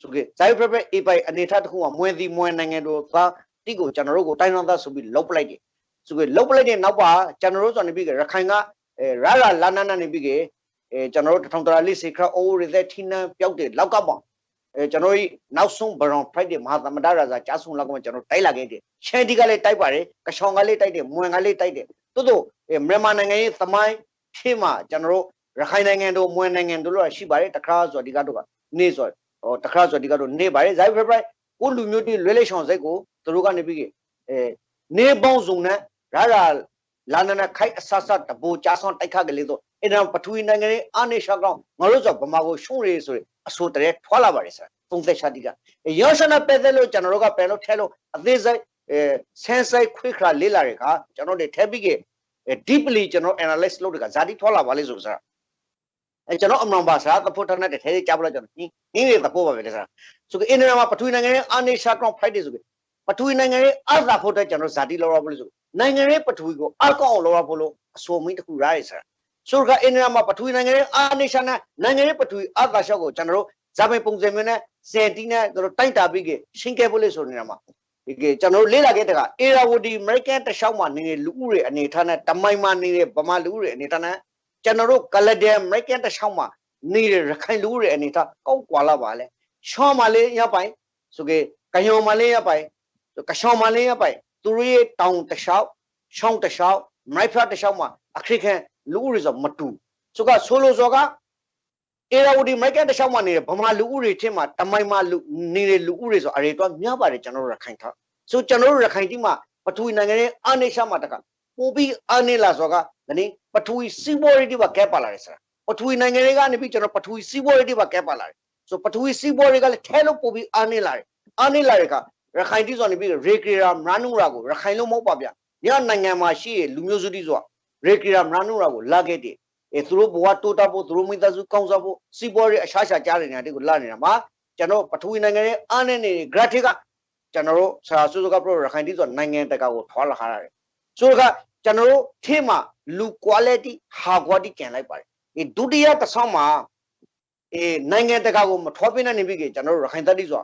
Speaker 1: ဆိုကြဇိုင်းဖက်ဖက်အေပိုင်အနေထားတစ်ခုကမွဲသည်မွဲနိုင်ငံတို့သားတိကိုကျွန်တော်တို့ကိုတိုင်းရောသားဆိုပြီးလုတ်ပလိုက်တယ်ဆိုကြလုတ်ပလိုက်တဲ့နောက်ပါကျွန်တော်တို့ဆိုနေပြီးကရခိုင်ကအဲရရလာနနာနေပြီးကအဲကျွန်တော်တို့တထောင်တရာလေးစေခရအိုးရတဲ့ထင်းနှံပျောက်တဲ့လောက်ကပေါ့အဲကျွန်တော်တို့နောက်ဆုံးဘရောင် Friday မဟာသမဒရာဇာကြားဆုံးလောက်ကမှကျွန်တော်တိုက်လာခဲ့တယ်ရှန်ဒီကလည်းတိုက်ပါတယ်ကရှောင်းကလည်းတိုက်တယ်မွန်ကလည်းတိုက်တယ်တိုးတိုးမြန်မာနိုင်ငံရဲ့သမိုင်းဖြည့်မှာကျွန်တော်တို့ ရခိုင်နိုင်ငံတို့မွန်နိုင်ငံတို့လို့ရှိပါတယ်တခါဆိုဒီကတော့ကနေဆိုဟောတခါဆိုဒီကတော့နေပါတယ်ဇိုင်းဖက်ဖက်ကိုလူမျိုးတွေလွဲလဲရှောင်းစိတ်ကိုသူတို့ကနေပြီးအဲနေပေါင်းစုံနဲ့ရရလာနနာခိုက်အဆဆတဘူကြားဆောင်တိုက်ခတ်ကလေးတော့အဲ့ဒါပထဝီနိုင်ငံရဲ့အာနေရှာကောင်ငါတို့ဆိုဗမာကိုရှုံးရဆိုအဆိုတည်းထွာလာပါတယ်ဆရာသုံးသက်ရှာတိကရောရှနာပဲတဲ့လို့ကျွန်တော်တို့ကပြန်လို့ထဲလို့အသေးစိတ်အဲဆန်းဆိုင်ခွေခါလေးလာတဲ့ခါကျွန်တော်တို့ထဲပြီးက deeply ကျွန်တော် analyze လုပ်တဲ့ကဇာတိထွာလာပါလေဆိုစားအဲ ကျွန်တော်အမှန်ပါစားသဖို့ထနဲ့ထဲကြပလို့ကျွန်တော်နင်းနင်းရသဖို့ပါပဲလေစားဆိုကအင်ဒနာမှာပထဝီနိုင်ငံရဲ့အာနေရှာကောင်ဖိုက်တယ်ဆိုကပထဝီနိုင်ငံရဲ့အာသာဖို့တဲ့ကျွန်တော်ဇာတိလောက်ရပါလို့ဆိုနိုင်ငံရဲ့ပထဝီကိုအကောက်အောင်လောက်ရဖို့လို့အဆိုမင်းတစ်ခုရရစားဆိုကအင်ဒနာမှာပထဝီနိုင်ငံရဲ့အာနေရှာနဲ့နိုင်ငံရဲ့ပထဝီအာသာရှောက်ကိုကျွန်တော်တို့ဇာပိုင်ပုံစံမျိုးနဲ့စင်တီနဲ့တို့တိုက်တာပြီးကရှင်းခဲ့ဖို့လေဆိုနေတာမှာဒီကကျွန်တော်တို့လေ့လာခဲ့တဲ့ကအေရာဝတီအမေရိကန်တခြားမှာနေတဲ့လူဦးတွေအနေထားနဲ့တမိုင်မှာနေတဲ့ဗမာလူဦးတွေအနေထားနဲ့ ကျွန်တော်တို့ကလဒန်အမေရိကန်တခြားမှာနေတဲ့ရခိုင်လူဦးတွေအနေထားကောက်ကွာလာပါလေရှောင်းမလေးရပိုင်ဆိုကကယုံမလေးရပိုင်ကရှောင်းမလေးရပိုင်သူတို့ရဲ့တောင်တခြားရှောင်းတခြားမိုက်ဖတ်တခြားမှာအခရိကန်လူဦးတွေဆိုမတူဆိုကဆိုလိုစောကအေရာဝတီမိုက်ကတခြားမှာနေတဲ့ဗမာလူဦးတွေချင်းမှာတမိုင်မှာလူနေတဲ့လူဦးတွေဆိုအရေတော့များပါတယ်ကျွန်တော်တို့ရခိုင်ထားဆိုကျွန်တော်တို့ရခိုင်တိမှာပထဝီနိုင်ငံရဲ့အာနေရှာမှာတကပို့ပြီးအာနေလာဆိုက ဒီနေ့ပထဝီစီးပွားရေးတိပါကဲပါလာတယ်ဆိုတာပထဝီနိုင်ငံတွေကနေပြီးကျွန်တော်ပထဝီစီးပွားရေးတိပါကဲပါလာတယ်ဆိုပထဝီစီးပွားရေးကလည်းထဲလို့ပို့ပြီးအာနေလာတယ်အာနေလာတဲ့ကရခိုင်တိဆိုနေပြီးရေကရာမရနူရာကိုရခိုင်လို့မဟုတ်ပါဗျညနိုင်ငံမှာရှိရလူမျိုးစုတိဆိုတာရေကရာမရနူရာကိုလာခဲ့တယ်အဲသူတို့ဘဝတိုးတက်ဖို့သူတို့မိသားစုကောင်းစားဖို့စီးပွားရေးအရှားရှာကြားနေတဲ့တွေကိုလာနေတာမှာကျွန်တော်ပထဝီနိုင်ငံရဲ့အားနဲ့နေ graphic ကကျွန်တော်တို့ဆရာစုစုကပရိုရခိုင်တီဆိုနိုင်ငံတကာကိုထွာလာထားရတယ်ဆိုတော့ ကျွန်တော်တို့ထဲမှာလူ quality high quality ကျန်လိုက်ပါတယ်ဒီဒုတိယတစ်ဆောင်မှာအဲနိုင်ငံတကာကိုမထွားပြနေပြီကကျွန်တော်တို့ရခိုင်တပ်တိဆို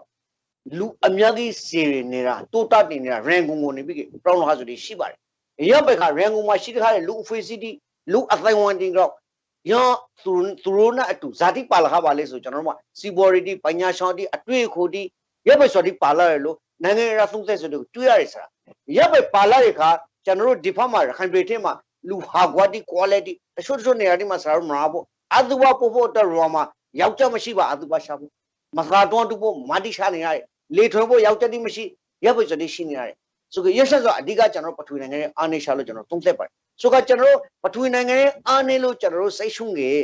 Speaker 1: လူအများကြီးစီနေတာတိုးတက်နေနေတာရန်ကုန်ကိုနေပြီကပရောင်းလို့ဟာဆိုဒီရှိပါတယ်ရပ်ဘက်ကရန်ကုန်မှာရှိတဲ့လူအဖွေစီတီလူအသိုင်းဝန်တင်တော့ယောသူသူတို့နဲ့အတူဇာတိပါလာခပါလေဆိုကျွန်တော်တို့ကစီဘော်ရီတီပညာရှောင်းတီအတွေ့အခိုတီရပ်ပဲဆိုတီပါလာရလို့နိုင်ငံရေးသုံးသက်ဆိုတို့တွေ့ရတယ်ဆိုတာရပ်ပဲပါလာတဲ့ခါ ကျွန်တော်တို့ဒီဖက်မှာရခိုင်ပြည်ထဲမှာလူဟာကွာတီ quality တချို့တချို့နေရာဒီမှာဆရာတို့မနာဖို့အတူပါပို့ဖို့တော့ရောမှာယောက်ျားမရှိပါအတူပါရှာဖို့မသာတွန်းတူဖို့မာတိရှာနေရတယ်လေထွေးဖို့ယောက်ျားတိမရှိရပ်ပဲဆိုတီရှိနေရတယ်ဆိုကြရဆက်ဆိုအဓိကကျွန်တော်ပထဝီနိုင်ငံရဲ့အာနေရှာလို့ကျွန်တော်သုံးသက်ပါတယ်ဆိုကကျွန်တော်တို့ပထဝီနိုင်ငံရဲ့အားနေလို့ကျွန်တော်တို့စိတ်ရှုံးငယ်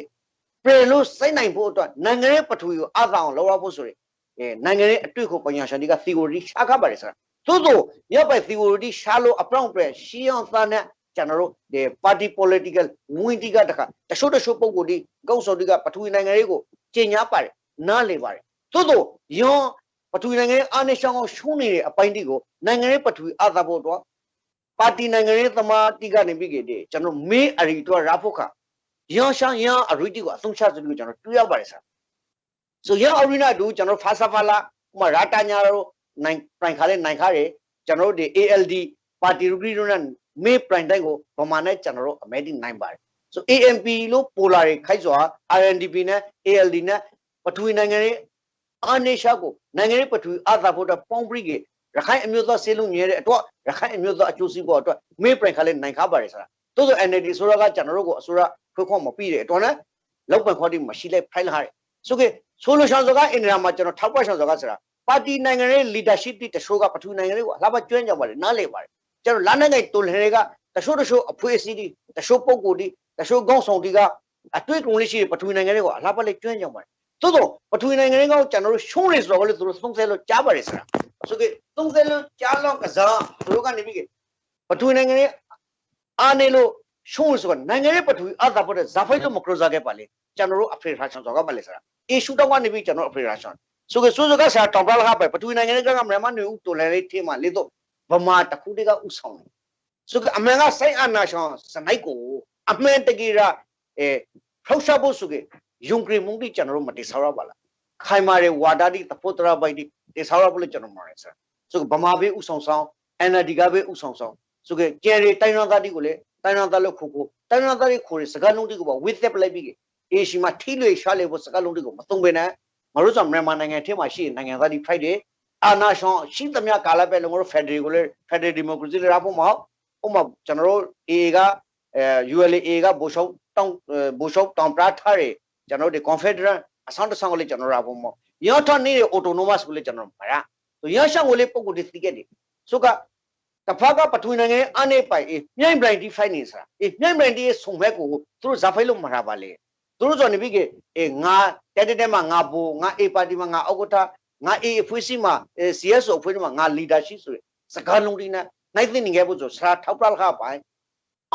Speaker 1: ပြင်လို့စိတ်နိုင်ဖို့အတွက်နိုင်ငံရေးပထဝီကိုအသာအောင်လောက်ရဖို့ဆိုရင်အဲနိုင်ငံရေးအတွေ့အခေါ်ပညာရှင်တွေက theory ရှားခပါတယ်ဆိုတာ သို့သောမြောက်ပိုက် theory ရှားလို့အပြောင်းပြရှီအောင်သားနဲ့ကျွန်တော်တို့ဒီ party political ငွေတိကတခါတချို့တချို့ပုံကိုယ်ဒီကောက်စော်ဒီကပထဝီနိုင်ငံရေးကိုကျင်ညာပါတယ်နားလေပါတယ်သို့သောယောပထဝီနိုင်ငံရေးအာနေရှောင်းအောင်ရှုံးနေတဲ့အပိုင်းတိကိုနိုင်ငံရေးပထဝီအသာဖို့တော့ပါတီနိုင်ငံရေးသမားတိကနေပြီးကြတယ်ကျွန်တော်မင်းအရီတော့ရာဖို့ခါယောရှန်ယန်အရီတီကိုအသုံးချစလို့ကျွန်တော်တွေ့ရပါတယ်ဆရာဆိုယောအရီနာတို့ကျွန်တော်ဖာဆာဖာလာဥမာရာတာညာတို့ နိုင်ပရိုင်ခါလေးနိုင်ခါရကျွန်တော်တို့ဒီ ALD ပါတီရူဂရီတို့နဲ့မေးပရိုင်တိုင်းကိုဗမာနဲ့ကျွန်တော်တို့အမေဒီနိုင်ပါတယ်ဆို AMP လို့ပိုလာတွေခိုက်စွာ RNDP နဲ့ ALD နဲ့ပထဝီနိုင်ငံရေးအာနေရှာကိုနိုင်ငံရေးပထဝီအာသာဖို့တော့ပေါင်းပြီးရခိုင်အမျိုးသားစေလုံးမြဲတဲ့အတွက်ရခိုင်အမျိုးသားအကျိုးစီးပွားအတွက်မေးပရိုင်ခါလေးနိုင်ခါပါတယ်ဆိုတာတိုးဆို NLD ဆိုတော့ကကျွန်တော်တို့ကိုအစိုးရခွခွမပြီးတဲ့အတွက်နဲ့လောက်ပန်ခေါ်တိမရှိလိုက်ဖိုင်လာတယ်ဆိုကေဆိုလိုရှောင်းစကားအင်ဒရာမှာကျွန်တော်ထောက်ပတ်ရှောင်းစကားဆိုတာ ပါတီနိုင်ငံရေး leadership တိတချို့ကပထဝီနိုင်ငံရေးကိုအလှပကျွမ်းကြပါတယ်နားလေပါတယ်ကျွန်တော်လာနိုင်ငံတူလတွေကတချို့တချို့အဖွဲ့အစည်းတွေတချို့ပုံကိုယ်တွေတချို့ကောင်းဆောင်တွေကအတွေ့အကြုံလေးရှိပထဝီနိုင်ငံတွေကိုအလှပလေးကျွမ်းကြပါတယ်သို့တော့ပထဝီနိုင်ငံတွေကကျွန်တော်တို့ရှုံးနေဆိုတော့လေသူတို့သုံးဆဲလို့ကြားပါတယ်ဆိုတာဆိုကေသုံးဆဲလို့ကြားလောက်ကစားသူတို့ကနေပြီးပထဝီနိုင်ငံတွေအားနေလို့ရှုံးဆိုတော့နိုင်ငံရေးပထဝီအသာပေါ်တဲ့ဇာဖိုက်တော့မကရောစားခဲ့ပါလေကျွန်တော်တို့အဖေရာရှန်ဆိုကပါလေဆိုတာအရှူတော့ကနေပြီးကျွန်တော်အဖေရာရှန် ဆိုကေဆိုဆိုကဆရာတောင်ပလာခပဲပထဝီနိုင်ငံတွေကမြန်မာနေဦးတော်လည်းလေးထေးမှလေတော့ဗမာတခုတည်းကဥဆောင်တယ်ဆိုကအမှန်ကစိုက်အာနာရှန်စနိုက်ကိုအမှန်တကယ်ရအဲထောက်ရှာဖို့ဆိုကေယုံကြည်မှုတိကျွန်တော်တို့မတိဆောက်ရပါလားခိုင်မာတဲ့ဝါဒတိတဖို့တရပိုက်တိတိဆောက်ရဖို့လေကျွန်တော်မှာရယ်ဆရာဆိုဗမာဘေးဥဆောင်ဆောင် NLD ကဘေးဥဆောင်ဆောင်ဆိုကေကျယ်ရီတိုင်းရင်းသားတိကိုလေတိုင်းရင်းသားလို့ခိုခိုတိုင်းရင်းသားတွေခိုရစကားလုံးတိကိုပါ with step လိုက်ပြီးအေရှိမှာထိလွေရှားလေဖို့စကားလုံးတိကိုမသုံးပေနဲ့ မတို့ဆိုမြန်မာနိုင်ငံထဲမှာရှိနိုင်ငံသားတွေ fight တယ်အာနာရှောင်းရှိသမျှကာလပဲလုံးတို့ Federal ကိုလေ Federal Democracy လေရဖို့မဟုတ်ဥမာကျွန်တော်တို့ AA ကအဲ ULA ကဘိုရှောက်တောင်းဘိုရှောက်တောင်ပရာထားတယ်ကျွန်တော်တို့ Confederate အဆောင်တဆောင်ကိုလေကျွန်တော်ရဖို့မဟုတ်ရောထနေ autonomous ကိုလေကျွန်တော်မရဆိုရရှောင်းကိုလေပုံကိုတိတိခဲ့တယ်ဆိုကတဖက်ကပထဝီနိုင်ငံအနေပိုင်အေးမြိုင်ဘရိုင်တီဖိုင်နေစားအေးမြိုင်ဘရိုင်တီရဲ့ဆုံဘက်ကိုသူတို့ဇာဖိုင်လို့မှာပါလေ သူတို့ဆိုနေပြီကအေးငါတက်တက်တက်မှာငါဘူငါအေပါတီမှာငါအောက်ကထငါအေအဖွေးစီမှာ CSO အဖွေးမှာငါ leadership ဆိုရယ်စကားလုံးတွေနဲ့နိုင်သိနေခဲ့ဖို့ဆိုဆရာထောက်ပလခပိုင်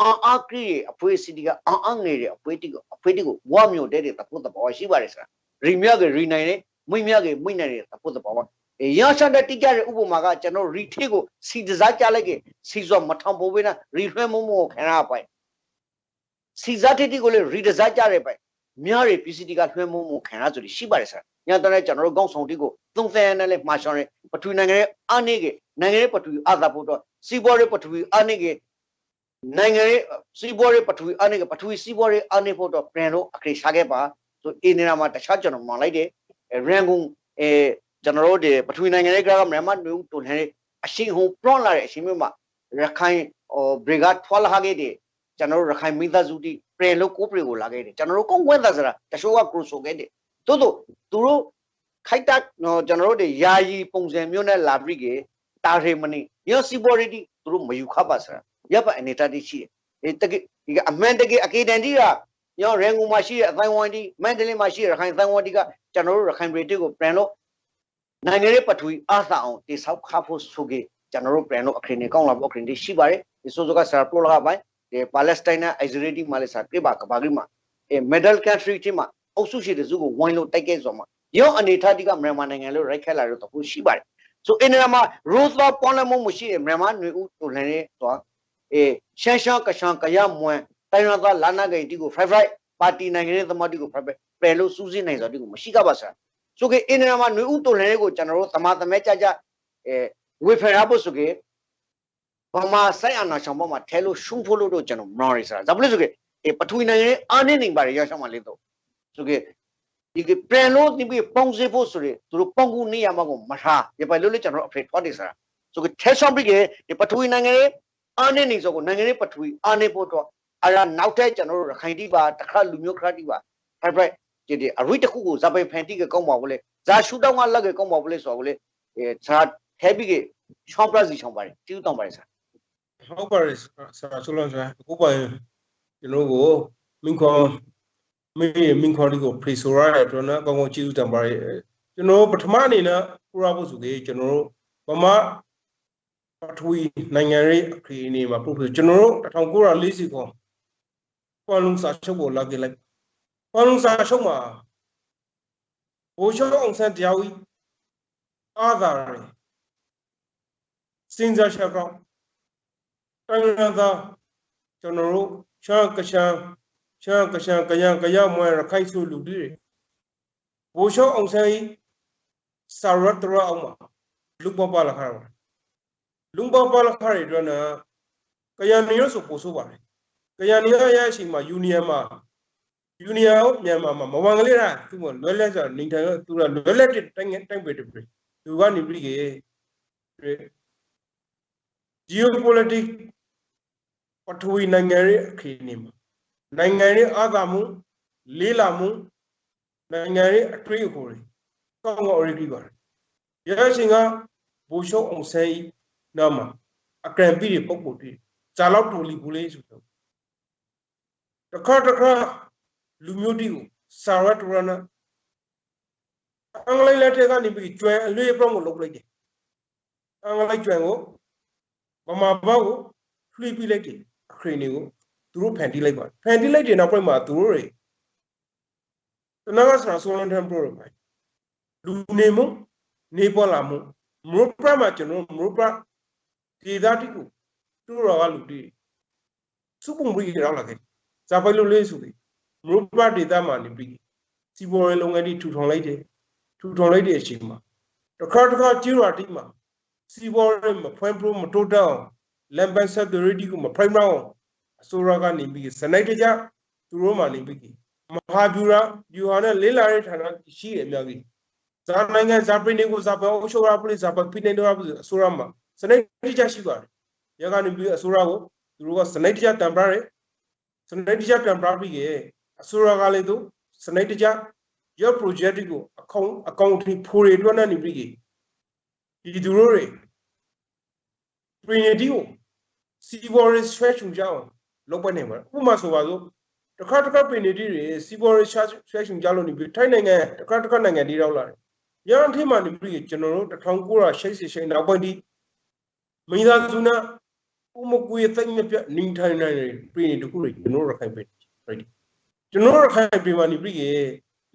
Speaker 1: အာအာကရီအဖွေးစီတီကအန်အန်ငယ်တဲ့အဖွေးတီကိုအဖွေးတီကိုဝါမျိုးတဲ့တဲ့တပုတ်တဘောရှိပါတယ်ဆရာရီမြကရီနိုင်တယ်မိမြကမိနိုင်တယ်တပုတ်တဘောရရှာတဲ့တိကျတဲ့ဥပမာကကျွန်တော်ရီထေးကိုစီတစားကြလိုက်ကစီစောမထောင်ပိုးပေးနာရီလွှဲမမို့ခံရပိုင်စီစားတိတိကိုလေရီတစားကြရဲပိုင် မြားရီပစ္စည်းတိကလွှဲမမို့ခံရဆိုပြီးရှိပါတယ်ဆရာညတန်းကျွန်တော်တို့ကောင်းဆောင်တိကိုသုံးသဲနဲ့လေမှာရှောင်းရဲပထဝီနိုင်ငံရဲ့အာနေကနိုင်ငံရဲ့ပထဝီအာသာဖို့တော့စီဘောရဲ့ပထဝီအာနေကနိုင်ငံရဲ့စီဘောရဲ့ပထဝီအာနေကပထဝီစီဘောရဲ့အာနေဖို့တော့ပြန်လို့အခရေရှာခဲ့ပါဆိုအင်းနေရာမှာတခြားကျွန်တော်မှန်လိုက်တယ်ရန်ကုန်အဲကျွန်တော်တို့ဒီပထဝီနိုင်ငံရဲ့ကမြန်မာမျိုးတုန်တဲ့အရှင်ဟုံပရွန်လာတဲ့အရှင်မျိုးမှာရခိုင်ဟိုဘရီဂတ်ထွာလာခဲ့တဲ့ ကျွန်တော်တို့ရခိုင်မိသားစုတိပြင်လို့ကိုပရီကိုလာခဲ့တယ်ကျွန်တော်တို့ကုန်းဝဲသားစရာတချို့ကကရိုဆိုခဲ့တယ်တိုးတိုးသူတို့ခိုက်တက်ကျွန်တော်တို့တွေယာယီပုံစံမျိုးနဲ့လာပြီးကတာရေမနီရောစီဘော်ရီတီသူတို့မယူခပါစရာရပ်ပါအနေတတိရှိတယ်တကယ်ဒီကအမှန်တကယ်အကေတန်တီကရောရန်ကုန်မှာရှိတဲ့အတိုင်းဝိုင်းတီမန္တလေးမှာရှိတဲ့ရခိုင်အတိုင်းဝိုင်းတီကကျွန်တော်တို့ရခိုင်ပြည်တီကိုပြန်လို့နိုင်ငံရေးပထဝီအားသာအောင်တိဆောက်ခဖို့ဆိုကြကျွန်တော်တို့ပြန်လို့အခရင်နေကောင်းလာဖို့အခရင်တွေရှိပါတယ်ဒီဆိုဆိုကဆရာပရိုလာပိုင်းဒီ ပါလက်စတိုင်းနဲ့အိုက်ဇရီတီမှာလည်းဆရာပြပါကဘာကြီးမှာအဲမက်ဒယ်ကန်ထရီတီမှာအုပ်စုရှိတဲ့စုကိုဝိုင်းလို့တိုက်ခဲ့ဆိုမှာရောအနေထားတိကမြန်မာနိုင်ငံလို့ရိုက်ခက်လာတော့တခုရှိပါတယ်ဆိုအင်းရမှာရိုးသောပွန်လမှုမရှိတဲ့မြန်မာຫນွေဦးတူလန်ရဲ့သွားအေရှမ်းရှမ်းကရှမ်းကရမွန်တိုင်းရသားလာနာဂိတီကို five five ပါတီနိုင်ငံရေးသမားတီကို five five ပယ်လို့စူးစိနိုင်ဆိုတီကိုမရှိကပါဆရာဆိုကေအင်းရမှာຫນွေဦးတူလန်ရဲ့ကိုကျွန်တော်တို့သမာသမဲကြကြအဲဝေဖယ်ရဖို့ဆိုကေ ဘာမှဆိုင်အနာရှောင်းပေါ်မှာထဲလို့ရှုံးဖို့လို့တော့ကျွန်တော်မနော်ရစရာဒါဘလို့ဆိုကေအဲပထဝီနိုင်ငံရဲ့အာနေနေပါရရရှောင်းမှာလေးတော့ဆိုကေဒီကပြန်လို့ဒီပြီးပုံစေဖို့ဆိုရသူတို့ပုံကူနေရမှာကိုမထားရပါလို့လေကျွန်တော်အဖေထွားနေစားဆိုကထဲဆောင်ပြီးကဒီပထဝီနိုင်ငံရဲ့အာနေနေဆိုကိုနိုင်ငံရဲ့ပထဝီအာနေဖို့တော့အရာနောက်ထပ်ကျွန်တော်တို့ရခိုင်တိပါတခါလူမျိုးခရတိပါဖိုက်ဖိုက်ဒီဒီအရိတခုကိုဇပိဖန်တိကကောင်းပါဘူးလေဇာရှူတောင်းကလက်ကကောင်းပါဘူးလေဆိုတော့လေအဲဇာထဲပြီးကချောင်းပလက်စီချောင်းပါတယ်တီးတောင်းပါတယ်ဆာ
Speaker 2: ဟုတ်ပါတယ်ဆရာ ဆိုလို့ဆရာအခုပိုင်ကျွန်တော်ကိုမင်းခေါ်မေမင်ခေါ်ဒီကိုဖရီဆိုရတဲ့အတွက်နော်ကောင်းကောင်းကျေးဇူးတင်ပါတယ်ကျွန်တော်ပထမအနေနဲ့ပူရဖို့ဆိုသေးကျွန်တော်တို့ဗမာပထဝီနိုင်ငံရေးအခရီးအနေမှာပို့ပြီးကျွန်တော်တို့1940ခေါ်ကွာလုံစာချုပ်ကိုလာကြလိုက်ကွာလုံစာချုပ်မှာဘိုးရှောင်းအောင်ဆန်းတရားဝီအားသာရယ်စင်စားချက် ကောင်းတိုင်းရသာကျွန်တော်တို့ချာကချာချာကချာကယံကယမွဲရခိုင်စုလူတွေဘိုးရှောင်းအောင်ဆန်းကြီးစာရတ်တရအောင်မှာလူပပလာခါလူပပလာခါရတဲ့နာကယံနေရဆိုပို့ဆိုပါတယ်ကယံနေရရအချိန်မှာယူနီယံမှာယူနီယံမြန်မာမှာမဝန်ကလေးလားသူကလွယ်လက်ဆိုနေထိုင်သူကလွယ်လက်တိုင်းတိုင်းပဲတပြီသူကနေပြီကေ geopolitics ပထဝီနိုင်ငံရဲ့အခင်းနေမှာနိုင်ငံရဲ့အာသာမှုလေးလာမှုနိုင်ငံရဲ့အထွေးအခေါ်တွေကောင်းကောင်းအရေးကြီးပါတယ်ရရှင်ကဘိုးရှုံးအောင်ဆဲဤနာမှာအကရန်ပြီတွေပုံပုံတွေဇာလောက်တူလီဘူးလေးဆိုတော့တခါတခါလူမျိုးတီကိုစာရတ်ရနာအင်္ဂလိပ်လက်ထက်ကနေပြီးကျွဲအလွေပြောင်းကိုလုပ်လိုက်တယ်အင်္ဂလိပ်ကျွဲကို ဗမာဘောက်ကိုလှိပြလိုက်တယ်အခရင်တွေကိုသူတို့ဖန်တီးလိုက်ပါဖန်တီးလိုက်တဲ့နောက်ပိုင်းမှာသူတို့တွေတနဂါစရာဆိုလန်တန်ပရိုမိုင်လူနေမှုနေပေါ်လာမှုမရုပမှာကျွန်တော်မရုပဒေသတိကိုသူတို့ကလူတွေစုပုံပြီးရောက်လာခဲ့ဇာပိုင်လိုလေးဆိုပြီးမရုပဒေသမှာနေပြီးစီပေါ်ရေးလုပ်ငန်းတွေထူထောင်လိုက်တယ်ထူထောင်လိုက်တဲ့အချိန်မှာတစ်ခါတစ်ခါကျူရာတိမှာ စီပေါ်ရေးမဖွင့်ပရိုမတိုးတောင်းလမ်ပန်ဆက်ဒရီတီကိုမဖိုင်မအောင်အစိုးရကနေပြီးစနိုက်တကြသူတို့မှနေပြီးမဟာဗျူရာဗျူဟာနဲ့လေးလာတဲ့ဌာနရှိရအများကြီးဇာနိုင်ငံဇာပရီကိုဇာပအရှိုရာပလိဇာပဖိနေတော့အစိုးရမှာစနိုက်တကြရှိပါတယ်ရကနေပြီးအစိုးရကိုသူတို့ကစနိုက်တကြတံပရာတယ်စနိုက်တကြတံပရာပြီးရဲ့အစိုးရကလည်းသူစနိုက်တကြ your project ကိုအကောင့်အကောင့်ထိဖိုးတွေတွန်းနေပြီးဒီသူတို့တွေ Trinity ကို Seaboard Stretch ကြအောင်လုပ်ပွက်နေမှာဥပမာဆိုပါစို့တစ်ခါတစ်ခါ Trinity တွေ Seaboard Stretch ကြလို့နေပြီးထိုင်းနိုင်ငံတစ်ခါတစ်ခါနိုင်ငံတွေရောက်လာတယ်။ရန်ထိမှနေပြီးကျွန်တော်တို့1988နောက်ပိုင်းဒီမိသားစုနာဥမကွေသိမ့်မပြနေထိုင်နိုင်တယ်ပြည်နေတခုတွေကျွန်တော်ရခိုင်ပြည်ကျွန်တော်ရခိုင်ပြည်မှာနေပြီး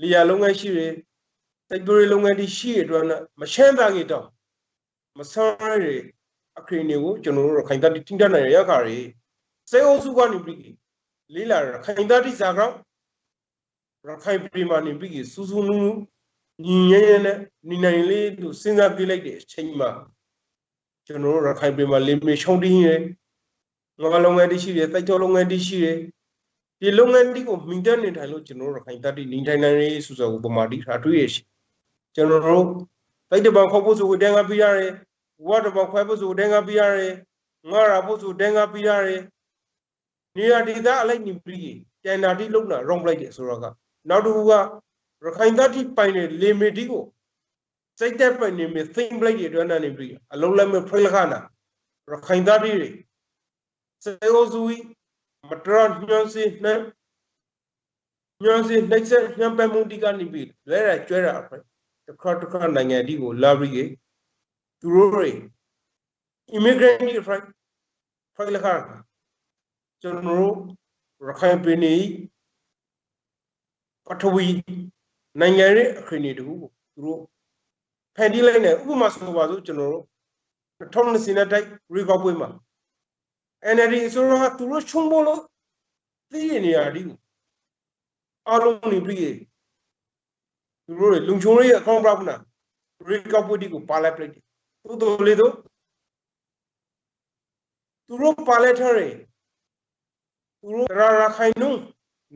Speaker 2: လေယာလုပ်ငန်းရှိတယ်တိုက်တွန်းလုပ်ငန်းတွေရှိရတဲ့အတွက်မရှမ်းသားကြီးတော့မဆန်းရတဲ့ အခရင်တွေကိုကျွန်တော်တို့ခိုင်တတိတင်တနိုင်ရခါရီစေအုပ်စုကနေပြီးလေးလာခိုင်တတိဇာကောင်ရခိုင်ပြည်မှာနေပြီးစူးစူးနူးနူးညီငယ်နဲ့နေနိုင်လေးလို့စဉ်းစားပြလိုက်တဲ့အချိန်မှာကျွန်တော်တို့ရခိုင်ပြည်မှာလေမေရှုံးတင်းရငါလုပ်ငန်းတရှိတယ်တိုက်တော်လုပ်ငန်းတရှိတယ်ဒီလုပ်ငန်းဒီကိုမိန်တက်နေထိုင်လို့ကျွန်တော်တို့ရခိုင်တတိနေထိုင်နိုင်ရေးဆိုဆိုပမာတိထားတွေ့ရရှိကျွန်တော်တို့တိုက်တပံခေါ်ဖို့ဆိုဝတန်းကပြရတယ် ဝတ်တော့ခွဲဖို့ဆိုဒင်္ဂပြရတယ်ငါရာဖို့ဆိုဒင်္ဂပြရတယ်နေရာဒေသအလိုက်နေပြီးကျန်တာတိလုံတာရောင်းလိုက်တယ်ဆိုတော့ကနောက်တစ်ခုကရခိုင်သားတိပိုင်တဲ့လေမီတီကိုစိတ်သက်ပိုင်နေမြသိမ့်ပလိုက်တဲ့အတွက်နဲ့ပြီးအလုံးလက်မဲ့ဖိလခနာရခိုင်သားတိတွေစေအိုဇူမတရညွန်စီနဲ့ညွန်စီနှိမ့်ဆက်ညံပမှုတိကနေပြီးလဲရကျွဲတာအဖက်တစ်ခါတစ်ခါနိုင်ငံဒီကိုလာပြီး သူတို့တွေ immigrant တွေ right ဖိုင်လခါကျွန်တော်တို့ရခိုင်ပြည်နယ်ပထဝီနိုင်ငံရဲ့အခရင်တွေတခုကိုသူတို့ဖန်တီးလိုက်နေဥပမာဆိုပါစို့ကျွန်တော်တို့2020နဲ့တိုက် record ပွဲမှာ NLD ဆိုတော့သူတို့ချုံဖို့လို့သိရနေရဒီကိုအားလုံးနေပြီးသူတို့လုံချုံရဲ့အကောင့်ပပနာ record ပွဲဒီကိုပါလိုက်ပြလိုက် သူတို့လေတို့သူတို့ပါလက်ထရသူတို့ရာရာခိုင်နှုန်း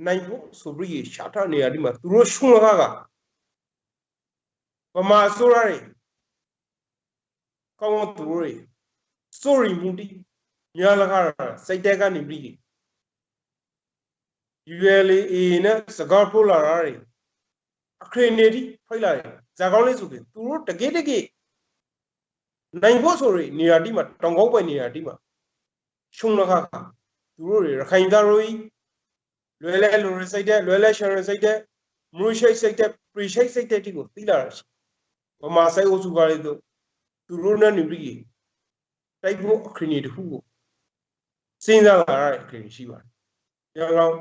Speaker 2: နိုင်ဖို့ဆိုပြီးရှာထနေရဒီမှာသူတို့ရှုံးလာကဗမာဆိုရယ်ကောင်းသူတို့ sorry မူတီညာလကားစိတ်တက်ကနေပြီး ULA နဲ့စကားပို့လာတာတွေအခရင်နေတိဖိတ်လာတယ်ဇာကောင်းလေးဆိုပြီးသူတို့တကယ်တကယ် နိုင်ဖို့ဆိုရနေရာတိမှာတောင်ကောင်းပွဲနေရာတိမှာရှုံးလခါသူတို့တွေရခိုင်သားတို့လွယ်လဲလူရစိတ်တဲ့လွယ်လဲရှယ်ရစိတ်တဲ့မရူရှိတ်စိတ်တဲ့ပရီရှိတ်စိတ်တဲ့တိကိုသိလာတာရှိဗမာစိုက်အုပ်စုကလေးတို့သူတို့နဲ့နေပြီးတိုက်ဖို့အခရီးတစ်ခုကိုစဉ်းစားလာရတဲ့အခရီးရှိပါတယ်။ကြောင့်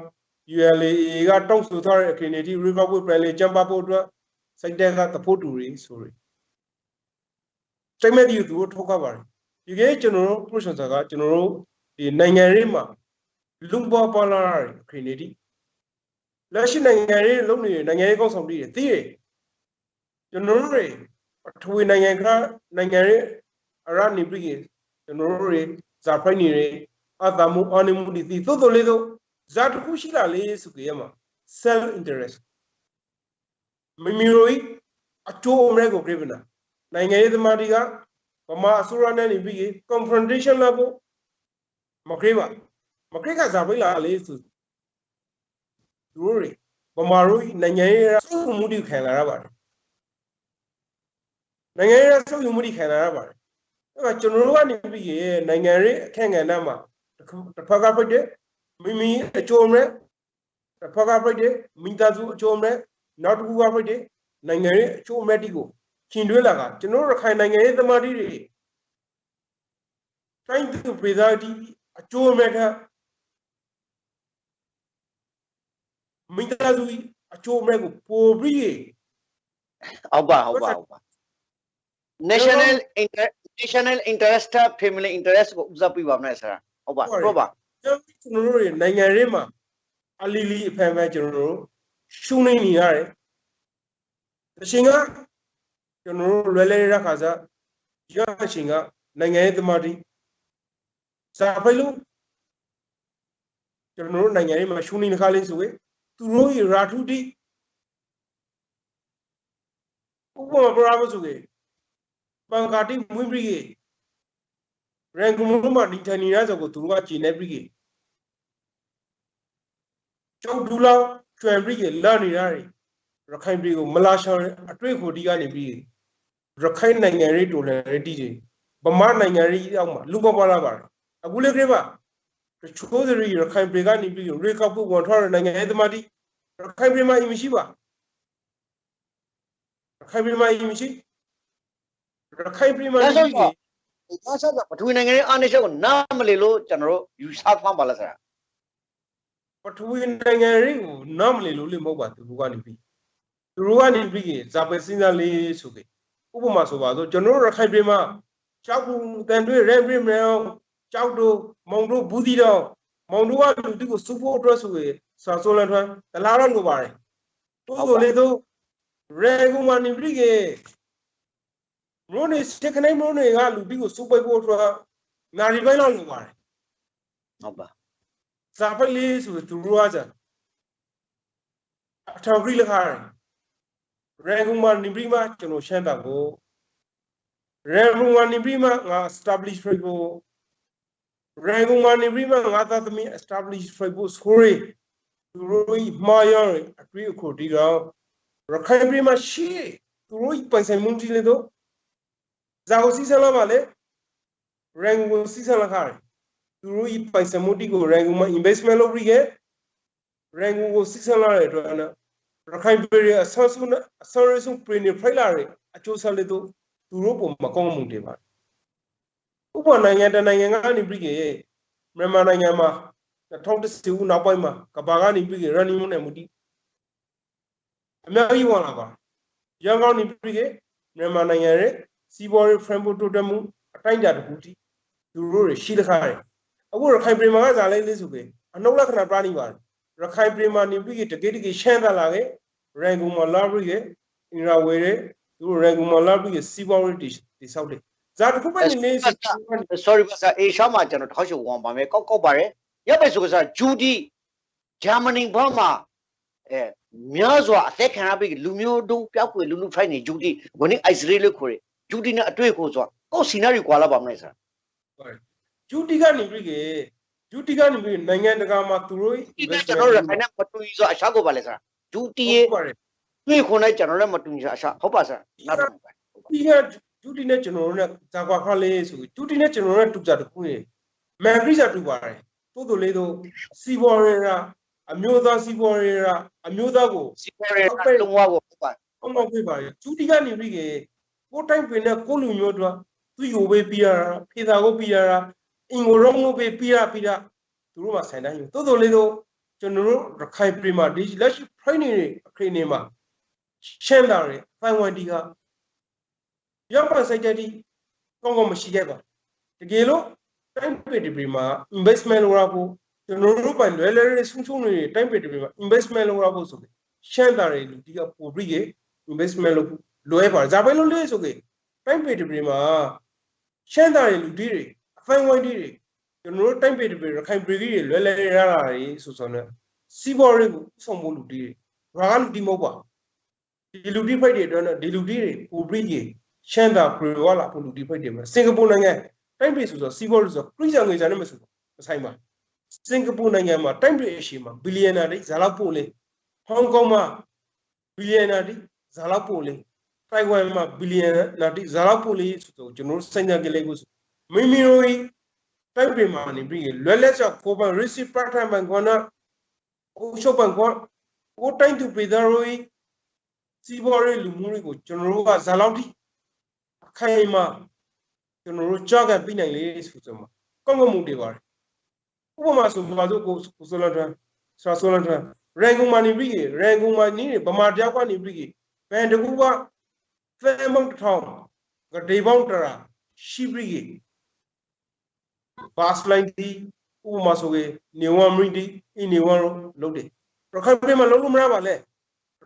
Speaker 2: ULA ကတောက်ဆိုထားတဲ့အခရီးတွေ Republic Plan လေးကျင်းပဖို့အတွက်စိတ်တဲ့ကသဖို့တူတွေဆိုရယ် စိတ်မဲ့ဒီသူတို့ထောက်ခပါတယ်ဒီကဲကျွန်တော်တို့ process ကကျွန်တော်တို့ဒီနိုင်ငံရေးမှာလူပေါ်ပေါ်လာတဲ့အခရီးတွေလက်ရှိနိုင်ငံရေးလုံးနေနိုင်ငံရေးကောက်ဆောင်တွေသိရကျွန်တော်တို့တွေအထွေနိုင်ငံကနိုင်ငံရေးအရနေပြီးကျွန်တော်တို့တွေဇာဖိုင်နေတွေအတမှုအနိမှုဒီသိသို့တော်လေးတော့ဇာတခုရှိလာလေဆိုကြရမှာ self interest မိမိတို့အကျိုးအမဲကိုပြပနာ နိုင်ငံရေးသမားတွေကဗမာအစိုးရနဲ့နေပြီး confrontation လာဖို့မခရေးပါမခရေးကဇာပိလာလေဆိုသူတို့တွေဗမာတို့နိုင်ငံရေးစုမှုတိခံလာရပါတယ်နိုင်ငံရေးစုမှုတိခံလာရပါတယ်အဲ့တော့ကျွန်တော်တို့ကနေပြီးနိုင်ငံရေးအခက်အခဲမှာတစ်ဖက်ကဖိတ်တယ်မိမိအကျိုးမဲ့တစ်ဖက်ကဖိတ်တယ်မိသားစုအကျိုးမဲ့နောက်တစ်ခုကဖိတ်တယ်နိုင်ငံရေးအကျိုးမဲ့တိကို ခင်တွဲလာကကျွန်တော်ရခိုင်နိုင်ငံရေးသမားတွေတိုင်းသူပြည်သားတိအကျိုးမဲ့ကမိသားစုအကျိုးမဲ့ကိုပို့ပြီး
Speaker 1: ဟုတ်ပါဟုတ်ပါဟုတ်ပါ national inter national interest family interest ကိုဦးစားပေးပါမလားဆရာဟုတ်ပါဟုတ်ပါ
Speaker 2: ကျွန်တော်တို့နိုင်ငံရေးမှာအလီလီအဖန်ဖန်ကျွန်တော်တို့ရှုံးနေနေရတယ်အရှင်က ကျွန်တော်တို့လွယ်လဲရခါစားရအရှင်ကနိုင်ငံရေးသမားတိစာဖိုင်လို့ကျွန်တော်တို့နိုင်ငံရေးမှာရှုံးနေခါလေးဆိုရင်သူတို့ရာထုတိဥပမာပရာမဆိုကေပန်ကာတိမွိပရိကေရန်ကုန်မှာဒီထိုင်နေရဆိုကိုသူတို့ကကျင်နေပရိကေကျောက်ဒူလာကျွဲပရိကေလာနေရတယ်ရခိုင်ပြည်ကိုမလာရှောင်းအတွေ့အခိုဒီကနေပြီးရ ခိုင်နိုင်ငံရေးတိုလန်ရေးတီးဗမာနိုင်ငံရေးအောက်မှာလူပေါ်ပါလာပါတယ်အခုလေကိပါတချို့တွေရခိုင်ပြည်ကနေပြီးရေကောက်ဖို့ဝန်ထောတဲ့နိုင်ငံရေးသမားတိရခိုင်ပြည်မှာအမရှိပါရခိုင်ပြည်မှာအမရှိရခိုင်ပြည်မှာ
Speaker 1: ဒါ
Speaker 2: ရှိ
Speaker 1: ဆို
Speaker 2: တယ်
Speaker 1: တော့ဒါဆိုတော့ပထဝီနိုင်ငံရေးအားနည်းချက်ကိုနားမလည်လို့ကျွန်တော်တို့ယူဆဖမ်းပါလားဆရာ
Speaker 2: ပထဝီနိုင်ငံရေးကိုနားမလည်လို့လေမဟုတ်ပါသူတို့ကနေပြီးသူတို့ကနေပြီးဇာပဲစဉ်းစားလေးဆိုကေ ဥပမာဆိုပါတော့ကျွန်တော်တို့ရခိုင်ပြည်မှာကြောက်ဘူးတန်တွေရဲပြင်းမြောင်ကြောက်တို့မုံတို့ဘူးတီတော့မောင်တို့ကလူတိကိုစူဖို့အတွက်ဆိုရင်စာဆိုလန်ထွန်းတလားတော့လိုပါတယ်တိုးဆိုလေတော့ရဲကူမနိပရိကေမလို့နေစတကနေမလို့နေကလူတိကိုစူပိတ်ဖို့အတွက်နာရီပိုင်းလောက်လိုပါတယ်
Speaker 1: ဟုတ်ပါ
Speaker 2: စာပိုက်လေးဆိုသူတို့ကကြအထောက်ကြီးလက်ခါ ရဲကူမနိပရိမကျွန်တော်ရှမ်းတာကိုရဲကူမနိပရိမငါ establish ဖို့ရေဂုံမနေပြီးမှငါသားသမီး establish ဖို့ score သူတို့မာယာအတွေ့အခေါ်ဒီတော့ရခိုင်ပြည်မှာရှိသူတို့ပိုင်ဆိုင်မှုကြီးလေတော့ဇာကိုစီဆလာပါလေရန်ကုန်စီဆလာခါသူတို့ပိုင်ဆိုင်မှုတီကိုရန်ကုန်မှာ investment လုပ်ပြီးခဲ့ရန်ကုန်ကိုစီဆလာတဲ့အတွက်နော် ရခိုင်ပြည်အဆောဆုနဲ့အဆောရဆုံပြည်နေဖိုင်လာရအကျိုးဆက်လေတော့သူတို့ပုံမကောင်းမှုတွေပါဥပနိုင်ငံတနိုင်ငံကနေပြီးကေမြန်မာနိုင်ငံမှာ2010ခုနောက်ပိုင်းမှာကဘာကနေပြီးကေ running နဲ့မူတီအများကြီးဝင်လာပါရန်ကုန်နေပြီးကေမြန်မာနိုင်ငံရဲ့စီးပွားရေး framework တိုးတက်မှုအတိုင်းအတာတစ်ခုတီသူတို့တွေရှိတခါတယ်အခုရခိုင်ပြည်မှာကဇာလေးလေးဆိုကေအနှုတ်လက္ခဏာပြနေပါတယ် ရခိုင်ပြည်မှာနေပြီးကေတကယ်တကယ်ရှမ်းသာလာကေရန်ကုန်မှာလာပြီးကေအင်ရာဝေတွေသူတို့ရန်ကုန်မှာလာပြီးကေစီးပွားရေးတိဆောက်တယ်ဇာတစ်ခုပဲနေနေစီ
Speaker 1: sorry ပါဆရာအေရှာမှာကျွန်တော်ထောက်ချဝန်ပါမယ်ကောက်ကောက်ပါတယ်ရပ်ပဲဆိုကစားဂျူဒီဂျာမနီဘာမှာအဲများစွာအသက်ခံရပြီးလူမျိုးတုံးပျောက်ကွယ်လူလူဖိုက်နေဂျူဒီဝင်းအိုက်စရေးလို့ခေါ်တယ်ဂျူဒီနဲ့အတွေ့ကိုဆိုကိုစီနာရီကွာလာပါမလဲဆရာ
Speaker 2: ဂျူတီကနေပြီးကေ ဂျူတီကနေပြီးနိုင်ငံတကာမှာသူတို့
Speaker 1: ဒီကကျွန်တော်တို့ခိုင်နဲ့မတူဘူးဆိုအရှာကိုပါလဲဆရာဂျူတီရဲ့
Speaker 2: ဟုတ်ပါတယ်
Speaker 1: တွေ့ခွန်နဲ့ကျွန်တော်လည်းမတူဘူးအရှာဟုတ်ပါဆရာနောက်တော့
Speaker 2: ဒီကဂျူတီနဲ့ကျွန်တော်တို့နဲ့ဇာကွာခါလေးဆိုဂျူတီနဲ့ကျွန်တော်တို့နဲ့တူကြတခုနေမန်ဂရိစာတူပါတယ်တိုးတိုလေးတို့စီဘော်ရရာအမျိုးသားစီးပွားရေးကအမျိုးသားကို
Speaker 1: စီပေါ်ရဲလုံးဝကိုဟုတ်ပါ
Speaker 2: အောင်အောင်ပြပါရကျူတီကနေပြီးကေကိုတိုင်းပင်နဲ့ကိုလူမျိုးတို့သူယူပေးပြရတာဖေသာကိုပြရတာ အင်ကိုရောင်းလို့ပေးပြရပြရသူတို့မှဆိုင်တိုင်းယူတိုးတိုးလေးတို့ကျွန်တော်တို့ရခိုင်ပြည်မှာဒီလက်ရှိ training တွေအခရီးနေမှာရှင်းတာတွေဖိုင်ဝန်တီကရောက်ပါစိုက်တဲ့ဒီကောင်းကောင်းမရှိခဲ့ပါတကယ်လို့တိုင်းပြည်ဒီမှာ investment လုပ်ရဖို့ကျွန်တော်တို့ပိုင်လွယ်လွယ်လေးဆုံးဆုံးတွေတိုင်းပြည်ဒီမှာ investment လုပ်ရဖို့ဆိုပြီးရှင်းတာတွေလူတီကပိုပြီး investment လုပ်လွယ်ပါတယ်ဒါပဲလို့လေးဆိုကေတိုင်းပြည်ဒီမှာရှင်းတာတွေလူတီတွေ အဖိုင်ဝန်တီတွေကျွန်တော်တို့တိုင်းပြည်ဒီရခိုင်ပြည်ကြီးတွေလွယ်လွယ်ရတာတွေဆိုဆိုနေစီးပွားရေးကိုဆောင်ဖို့လူတီတွေဘာကလူတီမဟုတ်ပါဒီလူတီဖိုက်တွေအတွက်ဒီလူတီတွေပိုပြီးကြီးရှမ်းတာပရီဝါလာဖို့လူတီဖိုက်တွေမှာစင်ကာပူနိုင်ငံတိုင်းပြည်ဆိုဆိုစီးပွားရေးဆိုခရီးဆောင်ငွေစာနဲ့မဆိုမဆိုင်ပါစင်ကာပူနိုင်ငံမှာတိုင်းပြည်အရှိမှာဘီလီယံနာတွေဇာလောက်ပို့လေဟောင်ကောင်မှာဘီလီယံနာတွေဇာလောက်ပို့လေတိုင်ဝမ်မှာဘီလီယံနာတွေဇာလောက်ပို့လေဆိုတော့ကျွန်တော်တို့စင်ကြကလေးကို မိမိတို့တိုင်းပြည်မှာနေပြီးလွယ်လက်ချကိုပန် receipt part time ဘန်ကောနာကိုရှုပ်ပန်ကောကိုတိုင်းသူပြည်သားတို့စီးပွားရေးလူမှုတွေကိုကျွန်တော်တို့ကဇာလောက်တိအခိုင်အမာကျွန်တော်တို့ကြောက်ကပြနိုင်လေဆိုဆိုမှာကောင်းကောင်းမှုတွေပါတယ်ဥပမာဆိုဘာလို့ကိုကိုဆိုလန်ထန်ဆရာဆိုလန်ထန်ရန်ကုန်မှာနေပြီးရန်ကုန်မှာနေဗမာတယောက်ကနေပြီးဘန်တကူကဖဲမောင်းထောင်းကဒေပေါင်းတရာရှိပြီး ဘာစလိုင်းဒီဥပမာဆိုကေနေဝမ်မရီဒီအင်းနေဝမ်လို့လုပ်တယ်ရခိုင်ပြည်မှာလုံးလို့မရပါလဲ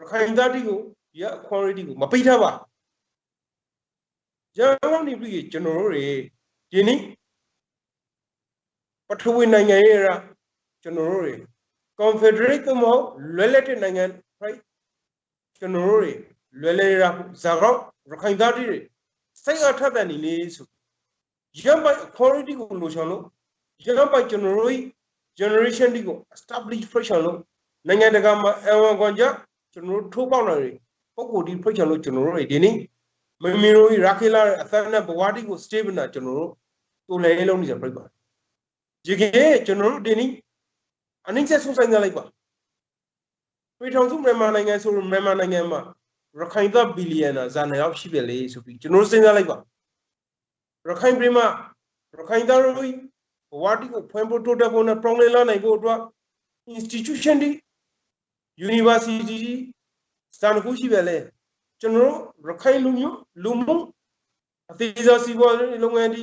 Speaker 2: ရခိုင်သားတီကိုရအခွန်ရီတီကိုမပိတ်ထားပါရန်ကုန်နေပြီးကျွန်တော်တို့တွေဒီနေ့ပထဝီနိုင်ငံရေးရာကျွန်တော်တို့တွေ confederate ကမဟုတ်လွယ်လက်တဲ့နိုင်ငံ right ကျွန်တော်တို့တွေလွယ်လဲရာဇာကောက်ရခိုင်သားတီတွေစိတ်အထက်တန်နေလေးဆို ရမ်းပိုင် authority ကိုလိုချင်လို့ရမ်းပိုင်ကျွန်တော်တို့ generation ဒီကို establish ဖွင့်ချင်လို့နိုင်ငံတကာမှာအဝန်ကွန်ကြကျွန်တော်တို့ထိုးပေါက်လာတွေပုံကိုဒီဖွင့်ချင်လို့ကျွန်တော်တို့တွေဒီနေ့မမီရိုရာခေလာအသနဲ့ဘဝတိကို stable နာကျွန်တော်တို့တူလဲလုံးနေကြပြိပါဒီကေကျွန်တော်တို့ဒီနေ့အနည်းချက်ဆုံးဆိုင်ကြလိုက်ပါပြည်ထောင်စုမြန်မာနိုင်ငံဆိုမြန်မာနိုင်ငံမှာရခိုင်သက်ဘီလီယံနာဇာနယ်ရောက်ရှိပြီလေဆိုပြီးကျွန်တော်စဉ်းစားလိုက်ပါ ရခိုင်ပြည်မှာရခိုင်သားတို့ဘဝတိကိုဖွင့်ဖို့တိုးတက်ဖို့နဲ့ပြောင်းလဲလာနိုင်ဖို့အတွက် institution ဒီ university စံခုရှိပဲလေကျွန်တော်တို့ရခိုင်လူမျိုးလူမှုအသေးစားစီးပွားရေးလုပ်ငန်းဒီ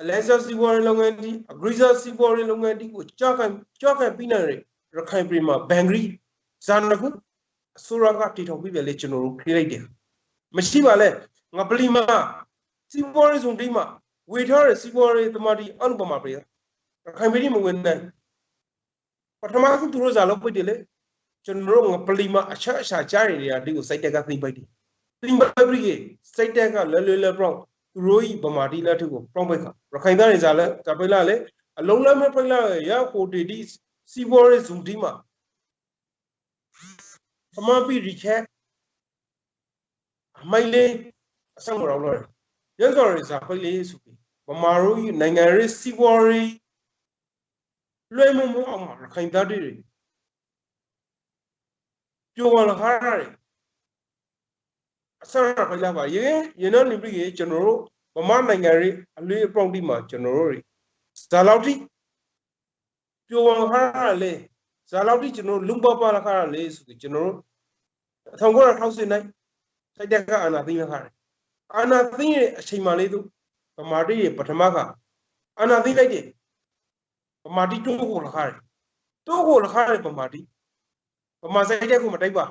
Speaker 2: အလဲစားစီးပွားရေးလုပ်ငန်းဒီအဂရိစားစီးပွားရေးလုပ်ငန်းဒီကိုကြောက်ခံကြောက်ခံပြီးနေရခိုင်ပြည်မှာဘန်ဂရီဇာနခုအစိုးရကတည်ထောင်ပြီးပဲလေကျွန်တော်တို့ခေးလိုက်တယ်မရှိပါလဲငါပလီမာ စီးပွားရေးစုံတိမှာဝေထားတဲ့စီးပွားရေးသမားတီအနုပမာပြရခိုင်ပြည်မဝင်နိုင်ပထမဆုံးသူတို့ဇာလောက်ပိတ်တယ်လေကျွန်တော်တို့ငါပလီမာအချက်အချာကြားရတွေကဒီကိုစိုက်တက်ကသိမ့်ပိုက်တယ်သိမ့်ပိုက်ပြီးစိုက်တက်ကလဲလဲလဲပြောင်းသူတို့ဤဗမာတီလက်ထုကိုပြောင်းပိုက်ခါရခိုင်သားတွေဇာလဲကပိလာလေအလုံးလဲမဲ့ပိလာရဟိုတီဒီစီးပွားရေးစုံတိမှာအမပီရီချက်အမိုင်လေးအဆောင်တော်လို့ ရန်စော်ရီစာပိလေးဆိုပြီးဗမာတို့နိုင်ငံရေးစီးပွားရေးလွှဲမှုမှုအောင်မှာခိုင်သားတွေပြိုဝလာခါရတယ်အစရဖိလာပါရေရင်တော့နေပြီးကျွန်တော်တို့ဗမာနိုင်ငံရေးအလေးအပေါင်းဒီမှာကျွန်တော်တို့ဇာလောက်တိပြိုဝလာခါရလေဇာလောက်တိကျွန်တော်လုံပပလာခါရလေဆိုပြီးကျွန်တော်တို့1960နိုင်စိုက်တက်ကအာနာသိမ်းခါတယ် အာနာသိမ်းရဲ့အချိန်မှလေးသူဗမာတိရဲ့ပထမကအာနာသိမ်းလိုက်တယ်ဗမာတိတိုးကိုလခါတယ်တိုးကိုလခါတယ်ဗမာတိဗမာစိုက်တက်ကိုမတိုက်ပါ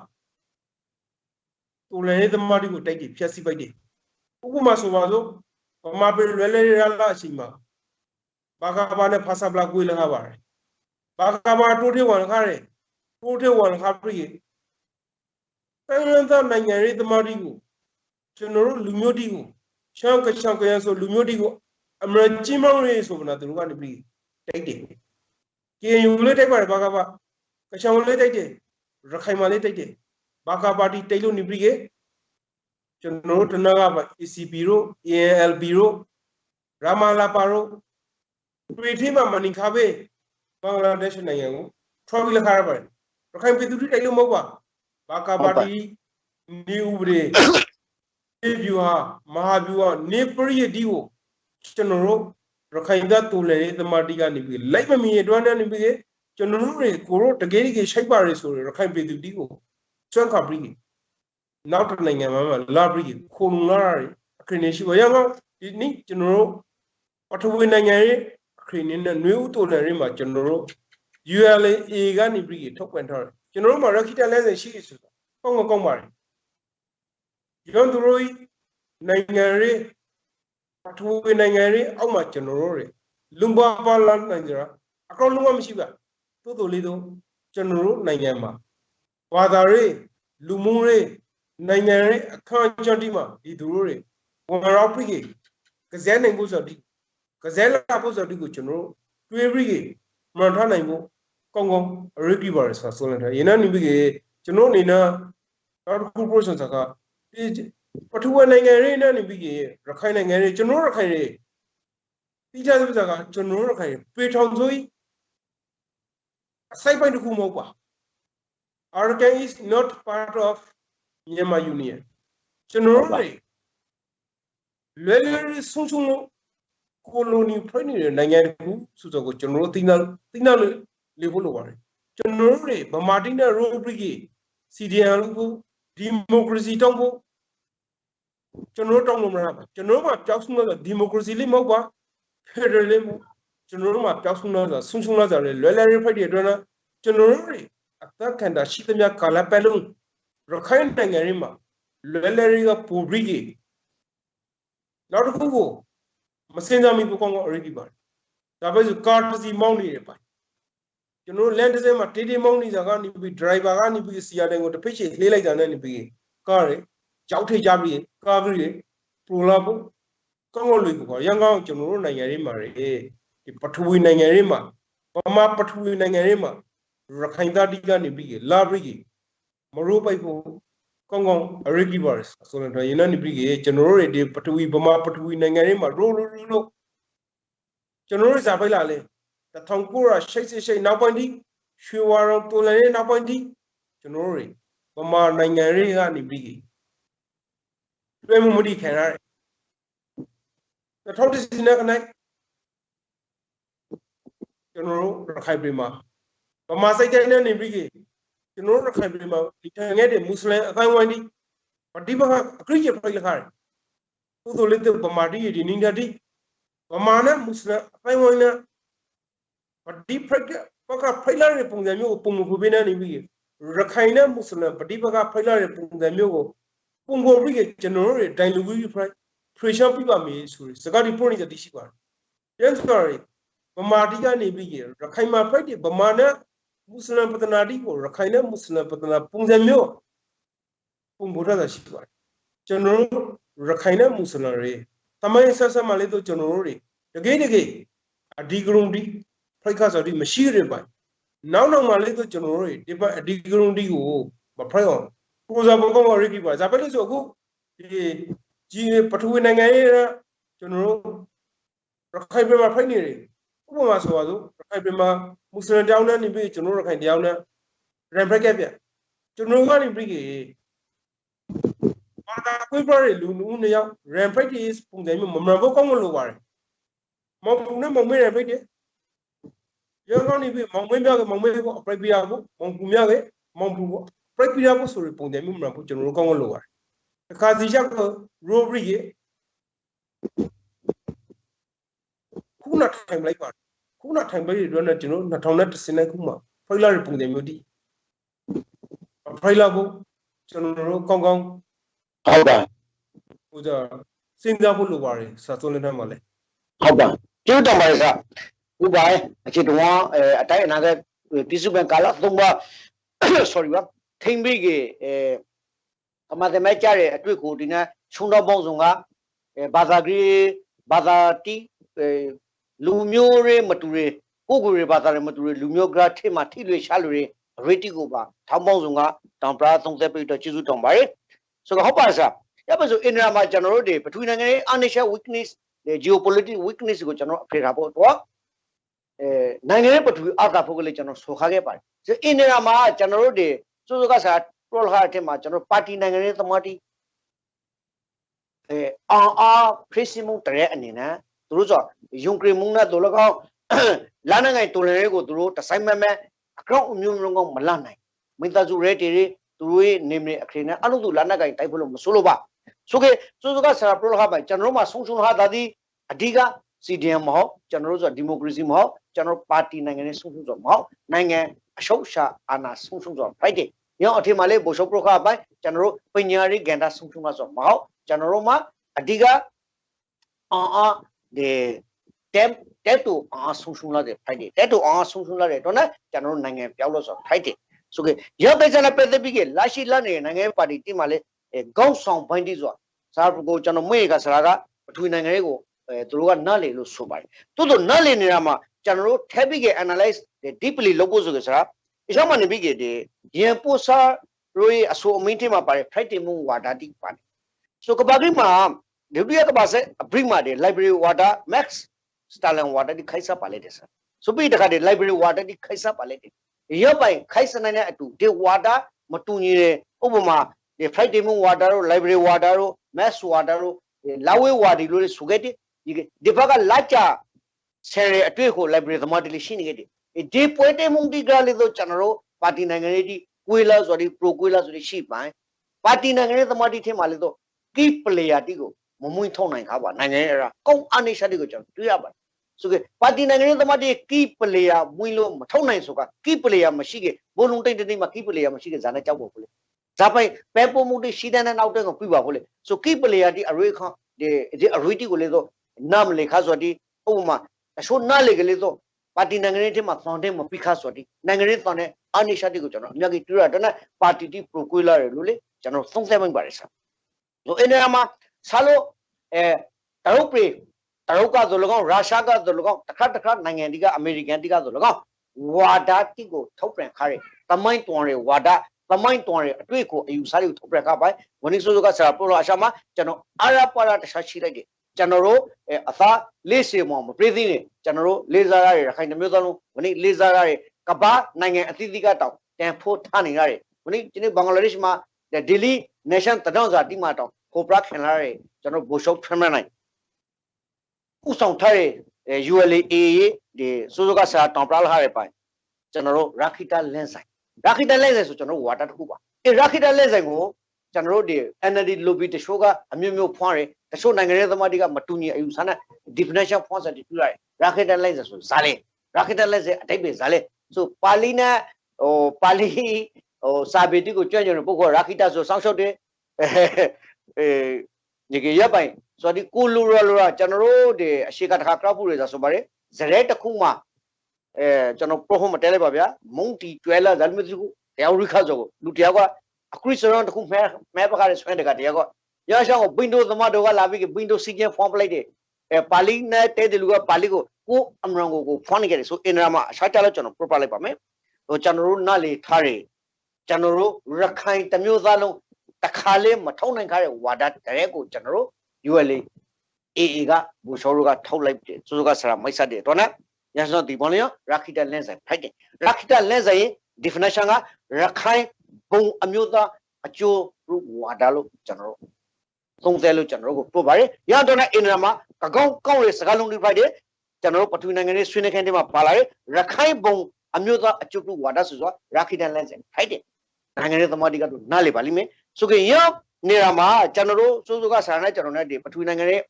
Speaker 2: တူလည်းသမားတိကိုတိုက်တယ်ဖြက်စီပိုက်တယ်ဥပမာဆိုပါစို့ဗမာပြည်လွယ်လွယ်ရလာအချိန်မှာဘာကဘာနဲ့ဖာစာပလာကိုလခါပါတယ်ဘာကဘာတိုးထေဝန်ခါတယ်တိုးထေဝန်ခါပြည်တိုင်းရင်းသားနိုင်ငံရေးသမားတိကို ကျွန်တော်တို့လူမျိုးတိကိုရှောင်းကရှောင်းကရဆိုလူမျိုးတိကိုအမရကြီးမောင်းရေးဆိုမနာသူတို့ကနေပြီးတိုက်တယ်။ကေယူလေးတိုက်ပါတယ်ဘာကဘာကရှောင်းလေးတိုက်တယ်ရခိုင်မှာလေးတိုက်တယ်ဘာကပါတီတိုက်လို့နေပြီးကျွန်တော်တို့တနကပါ ECP တို့ ALB တို့ရာမာလာပါတို့ပြည်ထီမှာမနီခါဘေးဘင်္ဂလားဒေ့ရှ်နိုင်ငံကိုထွားပြီးလက်ခါရပါတယ်ရခိုင်ပြည်သူတွေတိုက်လို့မဟုတ်ပါဘာကာပါတီနေဥပဒေဒီ ဗျူဟာမဟာဗျူဟာနေပရိယဒီကိုကျွန်တော်တို့ရခိုင်ကတူလေသမာတိကနေပြီးလိုက်မမီအတွန်းနဲ့နေပြီးကျွန်တော်တို့တွေကိုတို့တကယ်တကယ်ရှိုက်ပါရဆိုရရခိုင်ပြည်သူဒီကိုစွန့်ခါပြီးနောက်တစ်နိုင်ငံမှာလာပြီးခုံလာရအခရင်ရှိပါရအောင်ဒီနေ့ကျွန်တော်တို့ပထဝီနိုင်ငံရဲ့အခရင်နဲ့နှွေးဦးတူလေရမှာကျွန်တော်တို့ ULA ကနေပြီးထုတ်ပြန်ထားတယ်ကျွန်တော်တို့မှာ Rakita လဲစင်ရှိဆိုတာကောင်းကောင်းပါတယ် ရုံးသူတို့နိုင်ငံရေးပထဝီနိုင်ငံရေးအောက်မှာကျွန်တော်တို့တွေလုံပါပါလာနိုင်ကြတာအကောင်းလုံးဝမရှိပါတိုးတိုးလေးတော့ကျွန်တော်တို့နိုင်ငံမှာဘာသာရေးလူမှုရေးနိုင်ငံရေးအခမ်းအကျင်းဒီမှာဒီသူတို့တွေဝန်ရောက်ပြီးကစဲနိုင်ဖို့ဆိုတော့ကစဲလာဖို့ဆိုတော့ကိုကျွန်တော်တို့တွေးပြီးမှန်ထားနိုင်ဖို့ကောင်းကောင်းအရေးကြီးပါတယ်ဆိုဆိုနေတာရင်းနှီးပြီးကျွန်တော်အနေနဲ့နောက်တစ်ခု portion ကဒီ ပထဝီနိုင်ငံရေးနဲ့နေပြီးရခိုင်နိုင်ငံရေးကျွန်တော်ရခိုင်ရေးတိကျသဖြင့်ကကျွန်တော်ရခိုင်ပေထောင်ဆိုအစိုက်ပိုင်းတစ်ခုမဟုတ်ပါ Arakan is not part of Myanmar Union ကျွန်တော်တို့လွယ်လွယ်ဆုံးဆုံးလို့ကိုလိုနီဖွဲ့နေတဲ့နိုင်ငံတစ်ခုဆိုတော့ကိုကျွန်တော်တို့သိနာသိနာလေဖို့လိုပါတယ်ကျွန်တော်တို့တွေဗမာတိနဲ့ရိုဘရီက CDN လို့ကိုဒီမိုကရေစီတောင်းဖို့ ကျွန်တော်တို့တောင်းလို့မရပါကျွန်တော်တို့ကပြောက်ဆုံးတော့ဒီမိုကရေစီလေးမဟုတ်ပါဖက်ဒရယ်လေးမဟုတ်ကျွန်တော်တို့ကပြောက်ဆုံးတော့ဆုံဆုံလာကြတယ်လွယ်လွယ်ဖိုက်တဲ့အတွက်နော်ကျွန်တော်တို့တွေအသက်ခံတာရှိသမျှကာလပတ်လုံးရခိုင်နိုင်ငံရင်းမှာလွယ်လွယ်ကပူပြီးကြီးနောက်တစ်ခုကိုမစင်ကြမီပူကောင်းကအရေးကြီးပါတယ်ဒါပဲဆိုကားတစ်စီမောင်းနေတယ်ပါကျွန်တော်လန်တစ်စင်းမှာတေးတေးမောင်းနေကြကနေပြီးဒရိုင်ဘာကနေပြီးစီယာတန်ကိုတစ်ဖိတ်ချေလှေးလိုက်တာနဲ့နေပြီးကားရ ကြောက်ထိတ်ကြပြီးကားကြီးပရိုလာဖို့ကောင်းကောင်းလွေကိုရန်ကောင်းကျွန်တော်တို့နိုင်ငံရေးမှာဒီပထဝီနိုင်ငံရေးမှာဗမာပထဝီနိုင်ငံရေးမှာရခိုင်သားတိကနေပြီးလာပြီးမရိုးပိုက်ဖို့ကောင်းကောင်းအရေးကြီးပါတယ်ဆိုတော့ရင်းနေပြီးကျွန်တော်တို့တွေဒီပထဝီဗမာပထဝီနိုင်ငံရေးမှာရိုးရိုးရိုးလို့ကျွန်တော်တို့စာပိုက်လာလဲ1988နောက်ပိုင်းထိရွှေဝါရောတော်လည်းနောက်ပိုင်းထိကျွန်တော်တို့တွေဗမာနိုင်ငံရေးကနေပြီး တွဲမှုမတိခံရတယ်2010နဲ့ခနိုင်ကျွန်တော်တို့ရခိုင်ပြည်မှာဗမာစိတ်တိုင်းနဲ့နေပြီးကျွန်တော်တို့ရခိုင်ပြည်မှာဒီထငယ်တဲ့မွတ်စလင်အတိုင်းဝိုင်းဒီပဋိပက္ခအခရိယဖိုက်လခါတယ်သူတို့လည်းဗမာတိဒီနင်းတိဗမာနဲ့မွတ်စလင်အတိုင်းဝိုင်းနဲ့ပဋိပက္ခပက္ခဖိုက်လာတဲ့ပုံစံမျိုးကိုပုံမဖွေးနေနေပြီးရခိုင်နဲ့မွတ်စလင်ပဋိပက္ခဖိုက်လာတဲ့ပုံစံမျိုးကို ပုံကိုပြီးကျွန်တော်တို့ဒိုင်လူကြီးဖိုက် pressure ပြပါမယ်ဆိုစကားဒီ point တွေတရှိပါတယ်။ yes sorry ဗမာတိကနေပြီးရခိုင်မှာဖိုက်တဲ့ဗမာနဲ့မွတ်စလင်ပဒနာတိကိုရခိုင်နဲ့မွတ်စလင်ပဒနာပုံစံမျိုးပုံပေါ်တာရှိပါတယ်။ကျွန်တော်တို့ရခိုင်နဲ့မွတ်စလင်တွေတမိုင်းဆက်ဆက်မှလေးတော့ကျွန်တော်တို့တွေတကယ်တကယ်အဒီဂရုံဒီဖိုက်ခါဆိုဒီမရှိရပါနောက်နောက်မှလေးတော့ကျွန်တော်တို့တွေဒီဘက်အဒီဂရုံဒီကိုမဖိုက်အောင် ကိုစားဘောကောင်းရိကိပါဇာပဲလို့ဆိုအခုဒီကြီးပထဝီနိုင်ငံရေးကျွန်တော်တို့ရခိုင်ပြည်မှာဖိုက်နေတယ်ဥပမာဆိုပါစို့ရခိုင်ပြည်မှာမွတ်စလင်တောင်းနဲ့နေပြီးကျွန်တော်တို့ရခိုင်တောင်းနဲ့ရန်ဘက်ကပြကျွန်တော်ကနေပြီးဘာသာခွေးပြရလူနူးနှစ်ယောက်ရန်ဘက်ကြီးပုံစံမျိုးမမှန်ဖို့ကောင်းမလို့ပါတယ်မောင်ပူနဲ့မောင်မေးရဘက်ကြီးရန်ကနေပြီးမောင်မေးပြကမောင်မေးကိုအပရိပြကိုမောင်ပူမြကမောင်ပူ ကိုပရိပြကိုဆိုရပုံစံမျိုးမှန်ဖို့ကျွန်တော်တို့ကောင်းမလို့ပါတယ်အခါစီချက်ကိုရိုဘရီခုနထိုင်လိုက်ပါခုနထိုင်လိုက်တဲ့အတွက်နဲ့ကျွန်တော်2010ခုမှာဖိုင်လာရဲ့ပုံစံမျိုးတည်ဖိုင်လာကိုကျွန်တော်တို့ကောင်းကောင်း
Speaker 1: ဟုတ်ပါ
Speaker 2: ဟိုကြစဉ်းစားဖို့လိုပါတယ်စာစုံလင်းထဲမှာလဲ
Speaker 1: ဟုတ်ပါကျေးဇူးတင်ပါတယ်ဆရာဥပါအခြေတော်အဲအတိုင်းအနာကပြည်စုံကာလသုံးပါ sorry ပါ ထိမ့်ပြီးကအဲအမတ်မဲကြတဲ့အတွေ့ကိုဒီနေ့ချုံတော့ပေါင်းစုံကအဲဘာသာကြီးဘာသာတီအဲလူမျိုးတွေမတူတွေကိုကိုတွေဘာသာတွေမတူတွေလူမျိုးကထိမှထိလွေရှားလူတွေရေတီကိုပါထောင်းပေါင်းစုံကတောင်ပရာသုံးသက်ပြီးတော့ကျေးဇူးတောင်းပါတယ်ဆိုတော့ဟုတ်ပါဆရာရပါဆိုအင်ဒရာမှာကျွန်တော်တို့တွေပထဝီနိုင်ငံရေး unnatural weakness geopolitical weakness ကိုကျွန်တော်အဖေထားဖို့တော့အဲနိုင်ငံရေးပထဝီအာသာဖို့ကလေးကျွန်တော်ဆိုခါခဲ့ပါတယ်ဆိုအင်းနေရာမှာကျွန်တော်တို့တွေ စိုးစိုးကစားပရိုဟာတဲ့မှာကျွန်တော်ပါတီနိုင်ငံရေးသမားတီအဲအာအာခရစ်စမုန်တရဲအနေနဲ့သူတို့ဆိုယုံကရီမုန်နဲ့တို့လကောက်လာနိုင်ငံတူလန်ရေးကိုသူတို့တဆိုင်မဲ့မဲ့အကောင့်အမျိုးမျိုးကောမလာနိုင်မိသားစုရဲတီတွေသူတို့ရဲ့နေမည်အခရင်နဲ့အလုပ်သူလာနိုင်ငံတိုက်ဖို့လို့မဆိုးလို့ပါဆိုကေစိုးစိုးကစားပရိုဟာပိုင်ကျွန်တော်တို့မှာဆုံဆုံဟာတာဒီအဓိက CDM မဟုတ်ကျွန်တော်တို့ဆိုဒီမိုကရေစီမဟုတ်ကျွန်တော်ပါတီနိုင်ငံရေးဆုံးဖြတ်ဆိုမဟုတ်နိုင်ငံအရှုပ်ရှာအာဏာဆုံးဖြတ်ဆို right ညောအထင်မှာလေဘိုလ်ချုပ်ပရခပိုင်းကျွန်တော်တို့ပညာရေးကဏ္ဍဆုံးဖြတ်မှာဆိုမဟုတ်ကျွန်တော်တို့မှာအဓိကအာအာဒီတက်တက်တူအာဆုံးဖြတ်လာတဲ့ right တက်တူအာဆုံးဖြတ်လာတဲ့တော့နော်ကျွန်တော်တို့နိုင်ငံပြောင်းလို့ဆို right ဆိုကေရောပိတ်စနဲ့ပတ်သက်ပြီးကလာရှိလာနေတဲ့နိုင်ငံပါတီတင်မှာလေကောင်းဆောင်ပိုင်းတိဆိုတာစာပကိုကျွန်တော်မွေးကစရာကပထဝီနိုင်ငံရေးကိုအဲသူတို့ကနားလေလို့ဆိုပါတယ်တိုးတိုးနားလေနေတာမှာကျွန်တော်တို့ topic ရဲ့ analyze deeply လုပ်ဖို့ဆိုကြစရာ အရှောင်းမနေပြီးကဒီရင်ပို့စာရိုးအဆိုအမင်းတင်မှာပါတယ် Friday မူဝါဒတိပါတယ်ဆိုကဘာကိမှာဒုတိယကဘာဆက်အပရိမာတဲ့ library water max stalin water ဒီခိုက်စားပါလေတဲ့ဆာဆိုပြီးတခါတည်း library water ဒီခိုက်စားပါလေတဲ့ရပ်ပိုင်ခိုက်စနိုင်တဲ့အတူဒီ water မတူညီတဲ့ဥပမာဒီ Friday မူ water တို့ library water တို့ max water တို့လာဝေးဝါဒီလို့ဆိုခဲ့တဲ့ဒီဒီဘက်ကလာချဆယ်ရအတွေ့ကို library သမားတလေးရှိနေခဲ့တယ် ဒီပွဲတဲ့မှုဒီကလေးတို့ကျွန်တော်တို့ပါတီနိုင်ငံရေးဒီကွေးလာဆိုဒီ pro ကွေးလာဆိုဒီရှိပိုင်းပါတီနိုင်ငံရေးသမားတီထင်မှလေတော့ key player တီကိုမမွင့်ထုံနိုင်ခါပါနိုင်ငံရေးအရာကောင်းအနေရှာတီကိုကျွန်တော်တွေ့ရပါတယ်ဆိုကေပါတီနိုင်ငံရေးသမားတီ key player မွင့်လို့မထုံနိုင်ဆိုက key player မရှိခဲ့ဘုံလုံးတိတ်တိတ်မှာ key player မရှိခဲ့ဇာနဲ့ကြောက်ဖို့လေဇာပိုင်ပဲပုံမှုတီရှိတဲ့နောက်တဲ့ကိုပြပါဖို့လေဆို key player တီအရေးခဒီဒီအရေးတီကိုလေတော့နာမလေခါဆိုဒီဥပမာအချို့နားလေကလေးတော့ ပါတီနိုင်ငံရေးထဲမှာသွန်တဲ့မပိခါဆိုဒီနိုင်ငံရေးသွန်တဲ့အနိရှာတိကိုကျွန်တော်အများကြီးတွေ့ရတယ်နော်ပါတီတီပရိုကွေလာရလို့လေကျွန်တော်သုံးသပ်မိပါတယ်ဆာဆိုအဲ့ဒီမှာဆာလို့အဲတရုတ်ပြည်တရုတ်ကဆိုလကောင်ရုရှားကဆိုလကောင်တစ်ခါတစ်ခါနိုင်ငံဒီကအမေရိကန်တိကဆိုလကောင်ဝါဒတိကိုထုတ်ပြန်ခါရတမိုင်းတွန်ရဝါဒသမိုင်းတွန်ရအတွေ့ကိုအယူဆတွေကိုထုတ်ပြန်ခါပိုင်ဝနိဆိုးဆိုးကဆရာပရိုအရှာမှာကျွန်တော်အာရပါရတခြားရှိလိုက်တယ် ကျွန်တော်တို့အသားလေးစေမောမပြေးသေးနဲ့ကျွန်တော်တို့လေးစားရတဲ့ရခိုင်မျိုးသားလုံးဝနိလေးစားရတဲ့ကဘာနိုင်ငံအသီးသီးကတောင်တန်ဖိုးထားနေရတယ်ဝနိဒီနေ့ဘင်္ဂလားဒေ့ရှ်မှာဒယ်လီနေရှင်တဒေါန်စာတိမာတောင်ကိုပရခင်လာတဲ့ကျွန်တော်ဘိုရှုပ်ထမနိုင်ဥဆောင်ထားတဲ့ ULA ရေးဒီစိုးစိုးကစာတောင်ပရလာရတဲ့ပိုင်းကျွန်တော်တို့ရာခိတာလင်းဆိုင်ရာခိတာလင်းဆိုင်ဆိုကျွန်တော်ဝါတာတစ်ခုပါအဲရာခိတာလင်းဆိုင်ကို ကျွန်တော်တို့ဒီ NLD lobby တချို့ကအမျိုးမျိုးဖွားတယ်တချို့နိုင်ငံရေးသမားတွေကမတူညီအယူဆနဲ့ definition ဖွားစတည်ပြရတယ် racketalize ဆိုဇာလေ racketalize အတိတ်ပဲဇာလေဆိုပါဠိနဲ့ဟိုပါဠိဟိုစာပေတိကိုကြွကြွပုဂ္ဂိုလ် racketa ဆိုစောင်းရှုပ်တယ်အဲဒီကရပိုင်ဆိုဒီကိုလူရလူရကျွန်တော်တို့ဒီအရှိကတခါကောက်ဖို့ရဆိုပါတယ်ဇရဲတစ်ခုမှအဲကျွန်တော် pro home တဲလိုက်ပါဗျာမုံတီကျွဲလာဇာလမတူတရားရိခါဆိုလူတယောက်က အခုစရုံတခုမဲမဲပကားဆွဲတကတယောက်ကရရှောင်းကို Windows သမားတို့ကလာပြီး Windows စီကင် form ပလိုက်တယ်အဲပါဠိနဲ့တဲတယ်လူကပါဠိကိုကိုအမရန်ကိုကိုဖွင့်နေကြတယ်ဆိုအင်ဒရာမှာအရှာကြလို့ကျွန်တော် proper လိုက်ပါမယ်ဟိုကျွန်တော်တို့နားလေထားတယ်ကျွန်တော်တို့ရခိုင်တမျိုးသားလုံးတခါလေးမထုံနိုင်ခါတဲ့ဝါဒတရဲကိုကျွန်တော်တို့ ULA AA ကဘူရှောတို့ကထုတ်လိုက်တယ်စိုးစိုးကဆရာမိတ်ဆက်တယ်တော့နော်ရန်စောဒီပေါ်လျောရာခိတလင်းဆိုင်ဖိုက်တယ်ရာခိတလင်းဆိုင် definition ကရခိုင် ဘုံအမျိုးသားအကျိုးဝါဒလို့ကျွန်တော်တို့သုံးသဲလို့ကျွန်တော်တို့ကိုပို့ပါတယ်ရတော့နဲ့အင်ဒရာမှာကကောင်းကောင်းရဲ့စကားလုံးတွေဖိုက်တယ်ကျွန်တော်တို့ပထဝီနိုင်ငံရေးဆွေးနွေးခင်းတွေမှာပါလာတယ်ရခိုင်ဘုံအမျိုးသားအကျိုးဝါဒဆိုဆိုရာခိတန်လန်စင်ဖိုက်တယ်နိုင်ငံရေးသမားတွေကတော့နားလေပါလိမ့်မယ်ဆိုကြရင်နေရာမှာကျွန်တော်တို့စိုးစိုးကဆရာနဲ့ကျွန်တော်နဲ့ဒီပထဝီနိုင်ငံရေး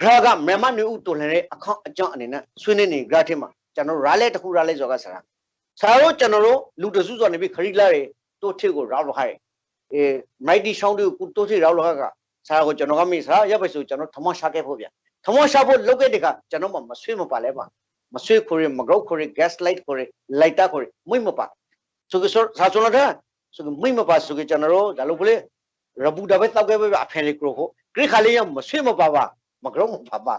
Speaker 1: ဂရာကမြန်မာနေဦးတော်လှန်တဲ့အခန့်အကြောင်းအနေနဲ့ဆွေးနွေးနေဂရာထဲမှာကျွန်တော်ရာလဲတစ်ခုရာလဲဆိုကဆရာ ဆရာတို့ကျွန်တော်တို့လူတစုဆိုနေပြီးခရီးလာတွေတိုးထစ်ကိုရောက်လို့ခိုင်းအဲမိုက်တီရှောင်းတွေကိုတိုးထစ်ရောက်လို့ခါကဆရာကိုကျွန်တော်ကမေးဆရာရပ်ပဲဆိုကျွန်တော်ထမရှာခဲ့ဖို့ဗျထမရှာဖို့လုပ်ခဲ့တဲ့ကကျွန်တော်မှမဆွေးမပါလဲပါမဆွေးခိုရမဂရုတ်ခိုရ gas light ခိုရ light ခိုရမွိမပါဆိုကဆိုစာချုံလာတဲ့ဆိုကမွိမပါဆိုကကျွန်တော်တို့ဒါလို့ကလေးရဘူးတပဲတောက်ခဲ့ပဲအဖယ်လေးကရိုကိုခရခါလေးရမဆွေးမပါပါမဂရုတ်မပါပါ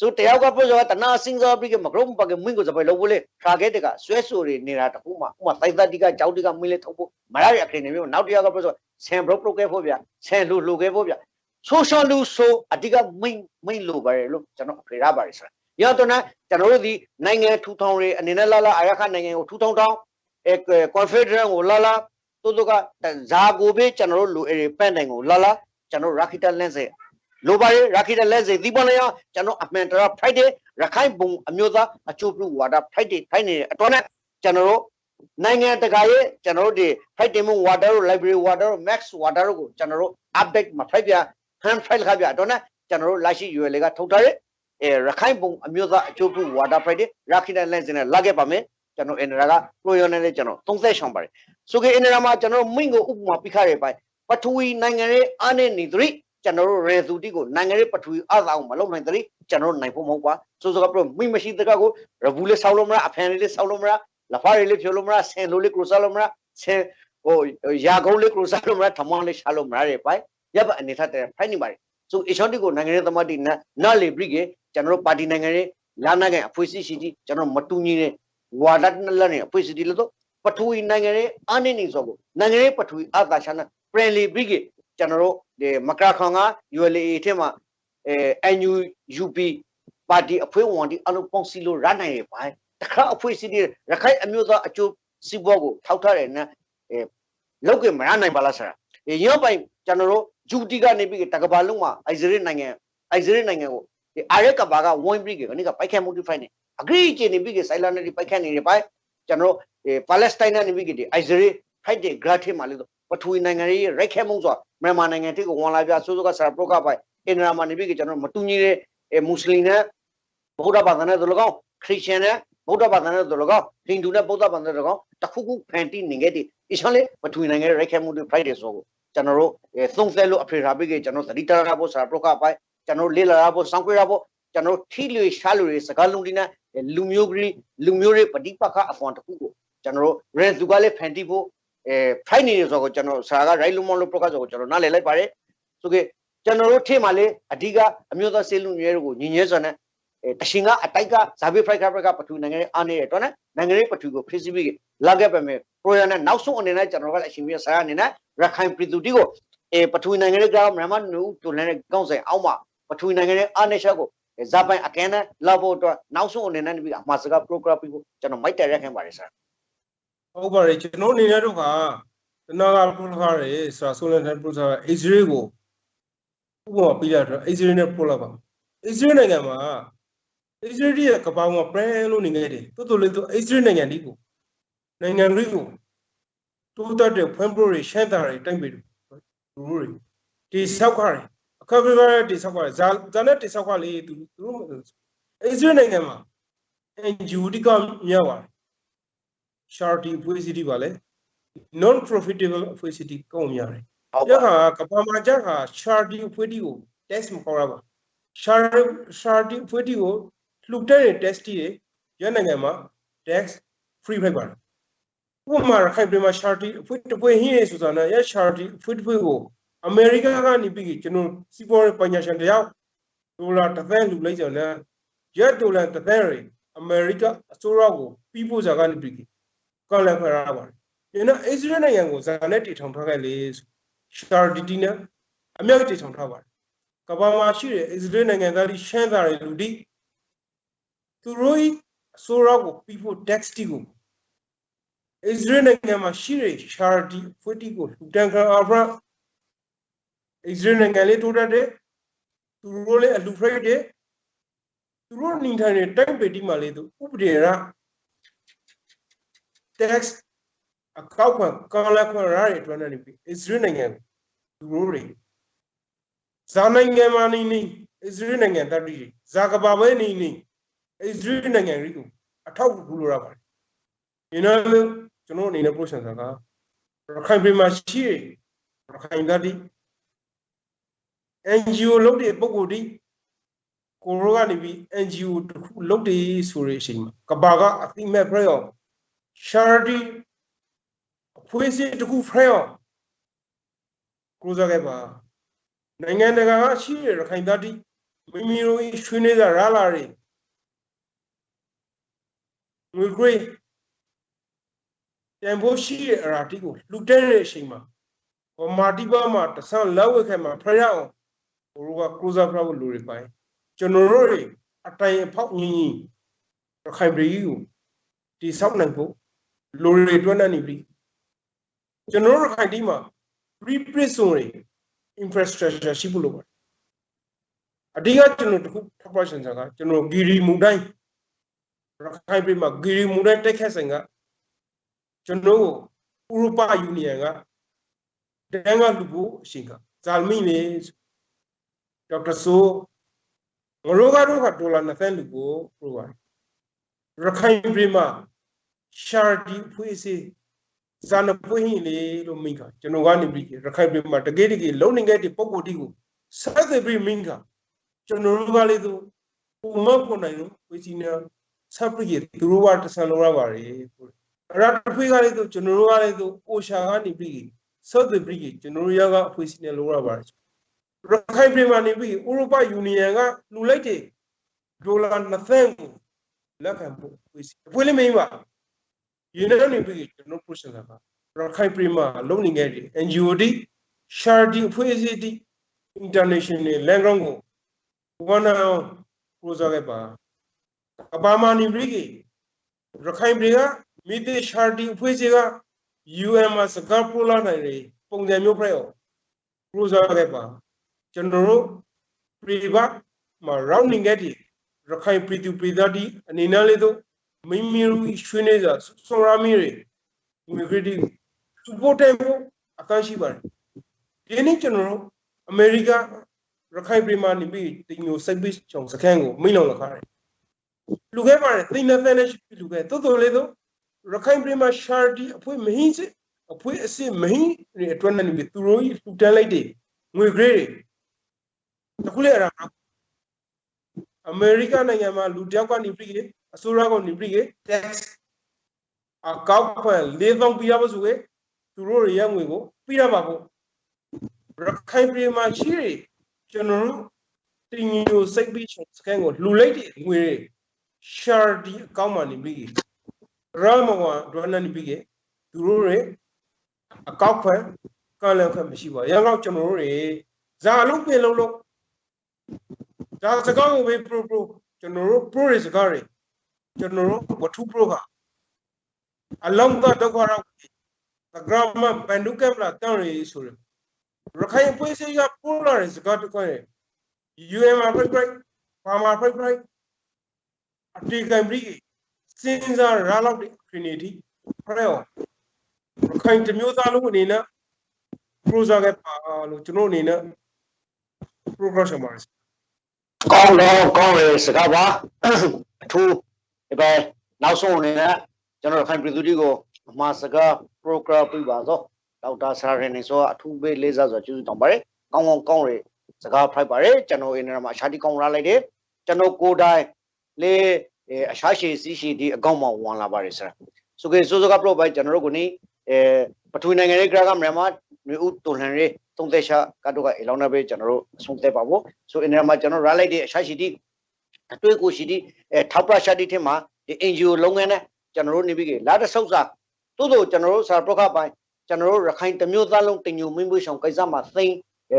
Speaker 1: ဆိုတယောက်ကပြောဆိုတနာစင်းစားပြီးကမကရုံပကမင်းကိုစပယ်လို့လေခါခဲ့တကဆွဲဆူတွေနေတာတခုမှဥမာတိုက်သက်တိကကြောက်တိကမင်းလေးထုတ်ဖို့မရရအခင်းနေမျိုးနောက်တယောက်ကပြောဆိုဆန်ဘရုတ်ပရိုကဲဖို့ဗျဆန်လူလူခဲ့ဖို့ဗျဆိုရှယ်လူဆိုအဓိကမိန်မိန်လိုပါတယ်လို့ကျွန်တော်ဖေရပါတယ်ဆိုတာရရတော့နော်ကျွန်တော်တို့ဒီနိုင်ငံထူထောင်ရေးအနေနဲ့လာလာအာရခနိုင်ငံကိုထူထောင်ထောင်အဲကွန်ဖက်ဒရယ်ကိုလာလာတို့တို့ကဇာကိုပဲကျွန်တော်တို့လူအေပန့်တိုင်ကိုလာလာကျွန်တော်ရာခိတလန့်စေ လိုပါရရာခိတလန့်စေဒီပေါ်နေရကျွန်တော်အမှန်တရား Friday ရခိုင်ဘုံအမျိုးသားအချို့ပြုဝါဒ Friday ထိုင်းနေတဲ့အတွက်နဲ့ကျွန်တော်တို့နိုင်ငံတကာရဲ့ကျွန်တော်တို့ဒီ Friday မ water တို့ library water တို့ max water တို့ကိုကျွန်တော်တို့ update မှာ Friday ပြ hand file ခါပြအတွက်နဲ့ကျွန်တော်တို့လက်ရှိ UL ကထုတ်ထားတဲ့အဲရခိုင်ဘုံအမျိုးသားအချို့ပြုဝါဒ Friday ရာခိတလန့်စေနဲ့လာခဲ့ပါမယ်ကျွန်တော်အင်ဒရာကပရိုယောနဲ့လည်းကျွန်တော်30ရှောင်းပါတယ်ဆိုကေအင်ဒရာမှာကျွန်တော်မိငကိုဥပမာပြခရပိုင်ပထဝီနိုင်ငံရဲ့အားနဲ့နေသတိ ကျွန်တော်တို့ရေသူတိကိုနိုင်ငံရဲ့ပထဝီအားသာအောင်မလုပ်နိုင်သတိကျွန်တော်တို့နိုင်ဖို့မဟုတ်ပါဆိုဆိုကပြမိမရှိတကကိုရဘူးလေးဆောက်လို့မလားအဖန်လေးလေးဆောက်လို့မလားလဖားလေးလေးဖြိုလို့မလားဆင်လိုလေးကရိုဆောက်လို့မလားဆင်ဟိုရာကုန်းလေးကရိုဆောက်လို့မလားထမောင်းလေးရှာလို့မလားတဲ့ပိုင်ရပ်ပါအနေထားတဲ့ဖိုင်နေပါတယ်ဆိုအရှော့တိကိုနိုင်ငံရဲ့သမားတိနာနာလေဘရိကေကျွန်တော်တို့ပါတီနိုင်ငံရဲ့လာနာကန်အဖွဲ့အစည်းရှိတီကျွန်တော်မတူညီတဲ့ဝါဒတ်နလနဲ့အဖွဲ့အစည်းတီလို့ပထဝီနိုင်ငံရဲ့အာနေနေဆိုကိုနိုင်ငံရဲ့ပထဝီအာသာရှာနာပရန်လီဘရိကေ ကျွန်တော်တို့ဒီမကရာခွန်က ULA ထဲမှာအဲ NUUP ပါတီအဖွဲ့ဝင်တီအလုံးပေါင်းစီလို့ရနိုင်ရဲ့ပိုင်းတခါအဖွဲ့စီတီရခိုင်အမျိုးသားအကျိုးစီးပွားကိုထောက်ထားတယ်နော်အဲလောက်ကမရနိုင်ပါလားဆရာရောပိုင်ကျွန်တော်တို့ဂျူတီကနေပြီးတကဘာလုံးမှာအိုက်ဇရီနိုင်ငံအိုက်ဇရီနိုင်ငံကိုဒီအာရကဘာကဝိုင်းပြီးကနိကပိုက်ခဲမိုဒီဖိုင်နေအဂရီချေနေပြီးကဆိုင်လာနေပိုက်ခဲနေတယ်ပိုင်းကျွန်တော်တို့ပါလက်စတိုင်းနဲ့ပြီးကဒီအိုက်ဇရီဖိုက်တဲ့ဂရတ်ထဲမှာလို့ ပထဝီနိုင်ငံရေးရိုက်ခဲမှုဆိုမြန်မာနိုင်ငံတိကိုဝန်လာပြဆိုးဆိုးကဆရာပရိုကပိုင်အင်ဒရာမှာနေပြီးကကျွန်တော်မတူညီတဲ့မွတ်စလင်နဲ့ဗုဒ္ဓဘာသာနဲ့တို့လကောက်ခရစ်ယာန်နဲ့ဗုဒ္ဓဘာသာနဲ့တို့လကောက်ဟိန္ဒူနဲ့ဗုဒ္ဓဘာသာနဲ့တို့လကောက်တခုခုဖန်တီးနေခဲ့တဲ့ဒီချောင်းလေးပထဝီနိုင်ငံရဲ့ရိုက်ခဲမှုတွေ Friday ဆိုကိုကျွန်တော်တို့သုံးသက်လို့အဖေရာပြီးကကျွန်တော်သတိတရဖို့ဆရာပရိုကပိုင်ကျွန်တော်လေ့လာရဖို့စောင့်ကြရဖို့ကျွန်တော်ထီလွေရှားလွေစကားလုံးဒီနဲ့လူမျိုးကြီးလူမျိုးတွေပဋိပက္ခအဖွန်တခုကိုကျွန်တော်တို့ရဲသူကလည်းဖန်တီးဖို့ အဲဖိုင်နေရဆိုတော့ကျွန်တော်ဆရာက right လုံးမလို့ podcast ကိုကျွန်တော်နားလည်လိုက်ပါတယ်ဆိုကေကျွန်တော်တို့ထေမှာလေအဓိကအမျိုးသားစေလူမျိုးတွေကိုညီညွတ်စွာနဲ့အဲတရှင်ကအတိုက်ကဇာဘီဖရိုက်ခါဖရိုက်ကပထူနိုင်ငံရဲ့အားနေရတော့နဲ့နိုင်ငံရေးပထူကိုဖိစီပြီးလာခဲ့ပါမယ်ပရိုရနဲ့နောက်ဆုံးအနေနဲ့ကျွန်တော်ကအရှင်ပြဆရာအနေနဲ့ရခိုင်ပြည်သူတီကိုအဲပထူနိုင်ငံရဲ့ကြောင့်မြန်မာနူတူလည်းကောင်းဆိုင်အောက်မှာပထူနိုင်ငံရဲ့အားနေချက်ကိုဇာပိုင်အကဲနဲ့လောက်ဖို့အတွက်နောက်ဆုံးအနေနဲ့ပြီးအမှားစကား program ပြီးကိုကျွန်တော်မိုက်တယ်ရက်ခင်ပါတယ်ဆရာ
Speaker 2: ဟုတ်ပါတယ်ကျွန်တော်အနေနဲ့တော့ကတနာကပရိုခါရဲဆိုတာဆိုလန်တန်ပရိုဆာအိစရေးကိုဥပမာပြရတော့အိစရေးနဲ့ပို့လိုက်ပါအိစရေးနိုင်ငံမှာအိစရေးရဲ့ကပောင်ကပရန်လို့နေခဲ့တယ်တိုးတိုးလေးတော့အိစရေးနိုင်ငံဒီကိုနိုင်ငံကြီးကိုတိုးတက်တဲ့ဖွံ့ဖြိုးရေးရှမ်းတာတွေတိုက်ပြီးလူတွေဒီဆောက်ခါတွေအခါပြပါတိဆောက်ခါတွေဇာဇာနဲ့တိဆောက်ခါလေးသူသူအိစရေးနိုင်ငံမှာ NGO ဒီကမြောက်ပါတယ် charity အဖွဲ့အစည်းတွေပါလေ non profitable အဖွဲ့အစည်းတွေကောင်းများတယ်
Speaker 1: ဟုတ်။
Speaker 2: ကြ
Speaker 1: ပါ
Speaker 2: ခါကပ္ပမာကြခါ charity အဖွဲ့အစည်းကို test မခေါ်ရပါ charity charity အဖွဲ့အစည်းကိုလှူတဲ့ test တွေရနိုင်ငံမှာ tax free ဖိုက်ပါတယ်။ဥပမာခိုင်ပြည်မှာ charity အဖွဲ့တစ်ဖွဲ့ဟင်းရဆိုတာနဲ့ရ charity အဖွဲ့တစ်ဖွဲ့ကိုအမေရိကန်ကနေပြီးကျွန်တော်စီးပွားရေးပညာရှင်တယောက်ဒေါ်လာတစ်သန်းလှူလိုက်ကြတယ်။ရက်ဒေါ်လာတစ်သန်းရအမေရိကအစိုးရကိုပြီးဖို့စားကနေပြီး ကောက်လက်ခွဲရပါတယ်။ဒီနော်အစ္စရေးနိုင်ငံကိုဇာနဲ့တည်ထောင်ထားခဲ့လေရှာဒီတီနဲ့အမြောက်တည်ထောင်ထားပါတယ်။ကမ္ဘာမှာရှိတဲ့အစ္စရေးနိုင်ငံသားတွေရှမ်းသားတွေလူဒီသူတို့ဤအစိုးရကိုပြီးဖို့ tax တီကိုအစ္စရေးနိုင်ငံမှာရှိတဲ့ရှာဒီဖွတီကိုလူတန်ခံအာဖရာအစ္စရေးနိုင်ငံလေးတိုးတက်တဲ့သူတို့လည်းအလူဖရိတ်တဲ့သူတို့နေထိုင်တဲ့တိုင်းပေတီမှာလေသူဥပဒေရ tax အကောက်ခွန်ကောင်းလက်ခွန်ရတဲ့အတွက်နဲ့ပြီးအစ္စရေးနိုင်ငံသူတို့တွေဇာနိုင်ငံမှာနေနေအစ္စရေးနိုင်ငံတတိဇာကဘာပဲနေနေအစ္စရေးနိုင်ငံကြီးကိုအထောက်အကူလိုရပါတယ်ဒီနောက်ကျွန်တော်အနေနဲ့ process ကရခိုင်ပြည်မှာရှိရခိုင်တတိ NGO လုပ်တဲ့ပုံကိုယ်ဒီကိုရောကနေပြီး NGO တခုလုပ်တယ်ဆိုတဲ့အချိန်မှာကဘာကအသိမဲ့ဖရော charity အဖွဲ့အစည်းတစ်ခုဖရောကိုစားခဲ့ပါနိုင်ငံတကာကရှိရခိုင်သားတိမိမိတို့ရွှေနေတာရလာတွေငွေခွေးတန်ဖိုးရှိရအရာတိကိုလူတဲတဲ့အချိန်မှာဗမာတိပါမှာတဆန်းလောက်ဝက်ခဲ့မှာဖရအောင်ဘိုးကကိုစားဖရဖို့လူတွေပိုင်းကျွန်တော်တို့တွေအတိုင်အဖောက်ညီညီရခိုင်ပြည်ကိုတိဆောက်နိုင်ဖို့ လိုတွေတွန်းနေပြီကျွန်တော်တို့ရခိုင်တီးမှာ reprison တွေ infrastructure ရှိဖို့လိုပါတယ်အဓိကကျွန်တော်တခုထောက်ပြရှင်စားကကျွန်တော်ဂီရီမူတိုင်းရခိုင်ပြည်မှာဂီရီမူတိုင်းတိုက်ခတ်ဆိုင်ကကျွန်တော်ဥရောပယူနီယံကတန်းကလူဖို့အရှင်ကဇာလမိနေဒေါက်တာဆိုငရိုးကတော့ကဒေါ်လာ20လူကိုပြပါတယ်ရခိုင်ပြည်မှာ ရှာဒီဖွေးစီဇာနပွင့်ဟင်းလေလို့မိကကျွန်တော်ကနေပြီးရခိုင်ပြည်မှာတကယ်တကယ်လုံနေခဲ့တဲ့ပုံကိုယ်တီကိုဆက်သွယ်ပြီးမိကကျွန်တော်တို့ကလေးသူပုံမပေါ်နိုင်လို့ဝေစီနာဆက်ပြီးသူတို့ကတဆန်လုံးရပါတယ်အရာတစ်ဖွေးကလေးသူကျွန်တော်တို့ကလေးသူအိုရှာကနေပြီးဆက်သွယ်ပြီးကျွန်တော်တို့ရကအဖွေးစီနာလုံးရပါတယ်ရခိုင်ပြည်မှာနေပြီးဥရောပယူနီယံကလူလိုက်တဲ့ဒေါ်လာ20ကိုလက်ခံဖို့ဝေစီအဖွေးလေးမင်းပါ ယူနီယံနေပြီးကျွန်တော် process ကရခိုင်ပြည်မှာလုံနေခဲ့တဲ့ NGO တီ Shardi အဖွဲ့အစည်းတီ international land ground ကိုဝန်အောင်ပရိုဇာခဲ့ပါအပါမာနီဘရိကေရခိုင်ပြည်ကမိသေး Shardi အဖွဲ့အစည်းက UN မှာစကားပြောလာနိုင်တယ်ပုံစံမျိုးပြည့်အောင်ပရိုဇာခဲ့ပါကျွန်တော်တို့ပြည်ပမှာ rounding ခဲ့တဲ့ရခိုင်ပြည်သူပြည်သားတီအနေနဲ့လေးတော့ မိမိတို့ရွှေနေစာစောရမီတွေငွေခရစ် support တဲ့ဖို့အကန့်ရှိပါတယ်ဒီနေ့ကျွန်တော်တို့အမေရိကရခိုင်ပြည်မှာနေပြီးတင်မျိုးစိတ်ပြီးချောင်စခန်းကိုမိလောင်လခါတယ်လူခဲ့ပါတယ်သိနေတဲ့ရှိလူခဲ့တိုးတိုးလေးတော့ရခိုင်ပြည်မှာ charity အဖွဲမဟင်းစစ်အဖွဲအစစ်မဟင်းတွေအတွက်နဲ့နေပြီးသူတို့ကြီးလှူတန်းလိုက်တယ်ငွေ grade တွေတခုလေအဲ့ဒါအမေရိကနိုင်ငံမှာလူတယောက်ကနေပြီး အစိုးရကနေပြီး tax အကောက်ခွင့်၄000ပြရပါဆိုခဲ့သူတို့ရဲ့ငွေကိုပြရမှာပေါ့ရခိုင်ပြည်မှာရှိတယ်ကျွန်တော်တို့တင်ညိုစိတ်ပြီးစကန်ကိုလှူလိုက်တဲ့ငွေတွေ share ဒီအကောင့်မှာနေပြီးရမဝဒရနနေပြီးသူတို့ရဲ့အကောက်ခွင့်ကလန်ခွင့်မရှိပါရအောင်ကျွန်တော်တို့တွေဇာလုံးပြင်လုံးလုံးဒါစကားကိုပဲ pro pro ကျွန်တော်တို့ pro တွေစကားတွေ ကျွန်တော်တို့ဝတ္ထု pro ကအလုံးသဒုက္ခရောက်သဂရမပန်ဒုကမလာတန်ရီဆိုရရခိုင်ပွေးစေကပိုးလာတဲ့စကားတကွန်း UN မှာဖိတ်ဖိတ်ဘာမှာဖိတ်ဖိတ်အတေကံပြီးစင်စားရလောက်တဲ့ Trinity ဖရဲရခိုင်တမျိုးသားလုံးအနေနဲ့ prosa ကပါလို့ကျွန်တော်အနေနဲ့ progression ပါ
Speaker 1: ကောင်းတော့ကောင်းတယ်စကားပါအထူး ဒီပဲနောက်ဆုံးအနေနဲ့ကျွန်တော်ခိုင်ပြည်သူတွေကိုအမှားစကား program ပြပါသောဒေါက်တာဆရာရင်နေဆိုအထူးပဲလေးစားစွာကျေးဇူးတောင်းပါတယ်ကောင်းကောင်းကောင်းရစကားဖိုက်ပါတယ်ကျွန်တော်အင်းရမှာအရှာတိကောင်းလာလိုက်တယ်ကျွန်တော်ကိုယ်တိုင်လေအရှာရှိစီရှိဒီအကောင့်မှာဝင်လာပါတယ်ဆရာဆိုကေဆိုစကား pro ပဲကျွန်တော်တို့ကိုနေအဲပထဝီနိုင်ငံရေးကရကမြန်မာမျိုးဥတုန်လှန်ရေးသုံးသက်ရှာကတော့ကအလောင်းနာပဲကျွန်တော်တို့အဆုံးသက်ပါဖို့ဆိုအင်းရမှာကျွန်တော်ရလိုက်တဲ့အရှာရှိဒီ အတွေ့ကိုရှိဒီအဲထောက်ပရှာဒီထင်မှာဒီ NGO လုပ်ငန်းနဲ့ကျွန်တော်တို့နေပြီးလာတဆုပ်စာသို့သောကျွန်တော်တို့စာပရခပိုင်းကျွန်တော်တို့ရခိုင်တမျိုးသားလုံးတင်ညိုမင်းမွေးဆောင်ကိစ္စမှာသိမ်း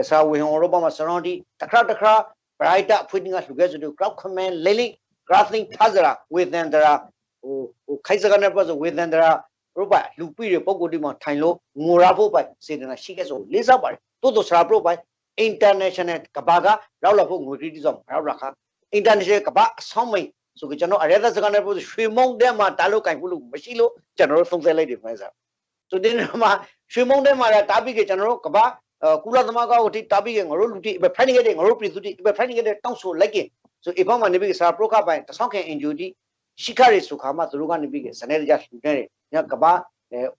Speaker 1: စာဝေဟောရောပမှာစရောင်းဒီတခါတခါ brighter ဖွင့်ငါလူခဲ့စတူ crowd command လေးလေး crafting ဖဇရာဝေသန္တရာဟိုဟိုခိုင်စကနေပတ်ဆိုဝေသန္တရာရုပ်ပါလူပြည့်တဲ့ပုံကိုယ်ဒီမှာထိုင်လို့ငိုရဖို့ပိုင်စေတနာရှိခဲ့ဆိုလေးစားပါတယ်တိုးတိုးစရာပရိုပိုင် international ကဘာကရောက်လာဖို့ငွေခရီးဆောင်ရောက်လာခါ international ကဘာအဆောင်မိတ်ဆိုကြကျွန်တော်အရဲသက်စကနေပို့ရွှေမုံတဲမှာတားလို့ကင်ဖို့လို့မရှိလို့ကျွန်တော်တို့သုံးသပ်လိုက်တယ်ဖိုင်စားဆိုတဲ့နေရာမှာရွှေမုံတဲမှာတားပြီးကကျွန်တော်တို့ကဘာကုလသမဂ္ဂကိုတိတားပြီးကငါတို့လူတိဘယ်ဖိုင်နေခဲ့ငါတို့ပြည်သူတိဘယ်ဖိုင်နေခဲ့တောင်းဆိုလိုက်ကဆိုအဖေမှာနေပြီးစာပရိုကပိုင်တဆောင်းခင်အင်ဂျူတီရှိခရီဆိုခါမှာသူတို့ကနေပြီးကစနေကြလှူနေတယ်ညကဘာ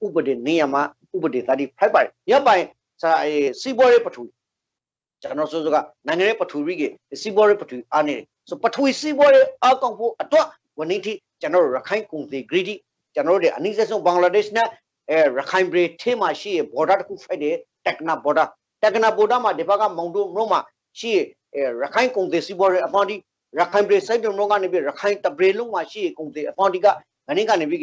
Speaker 1: ဥပဒေနေရမှာဥပဒေတာဒီဖိုက်ပါတယ်ညပိုင်စာစီဘောရေးပထူကျွန်တော်ဆိုစကနိုင်ငံရေးပထူရီကစီဘောရေးပထူအားနေတယ် ဆိုပထဝီစီးပွားရေးအကောင့်ဖို့အတွက်ဝန်ထမ်းကျွန်တော်ရခိုင်ကုန်စည် greedy ကျွန်တော်တို့အနည်းဆုံးဘင်္ဂလားဒေ့ရှ်နဲ့အဲရခိုင်ပြည်ထဲမှာရှိရ border တစ်ခုဖိုက်တယ်တက်နာ border တက်နာ border မှာဒီဘက်ကမောင်တို့မြို့မှာရှိရရခိုင်ကုန်စည်စီးပွားရေးအပေါင်းဒီရခိုင်ပြည်စိုက်တုံတို့ကနေပြီးရခိုင်တပရေလုံးမှာရှိရကုန်စည်အပေါင်းဒီကငနည်းကနေပြီး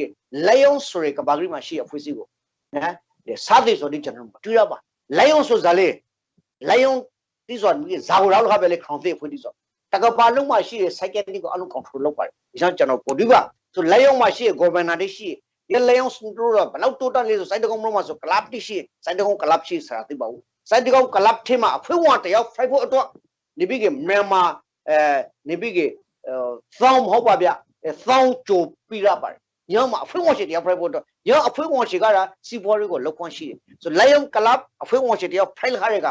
Speaker 1: လေယုံဆိုရကဘာဂရီမှာရှိရဖွေးစီကိုနော်ဒီစားသေးဆိုဒီကျွန်တော်မတွေ့ရပါလေယုံဆိုဇာလေလေယုံဒီဆိုဇာဝရောက်ခါပဲလေခေါင်းသေးဖွေးဒီဆို တကပါလုံးမှာရှိတဲ့ cycle တွေကိုအလုံး control လုပ်ပါတယ်ဒီကြောင့်ကျွန်တော်ပို့ဒီပါဆိုလက်ရုံမှာရှိတဲ့ governor တွေရှိတယ်လက်ရုံစတို့တော့ဘလောက်တိုးတက်လေးဆိုစိုက်တကုံလုံးမှာဆို club တိရှိစိုက်တကုံ club ရှိဆိုတာသိပါဘူးစိုက်တကုံ club ထဲမှာအဖွင့်ဝတယောက် fight ဖို့အတွက်နေပြီးကမြန်မာအဲနေပြီးကသောင်းမဟုတ်ပါဗျသောင်းကြိုပြီးရပါတယ်ညမှာအဖွင့်ဝရှိတရား fight ဖို့အတွက်ညအဖွင့်ဝရှိကတာစီဘော်တွေကိုလောက်ခွင့်ရှိတယ်ဆိုလက်ရုံ club အဖွင့်ဝရှိတရား fight ခါရက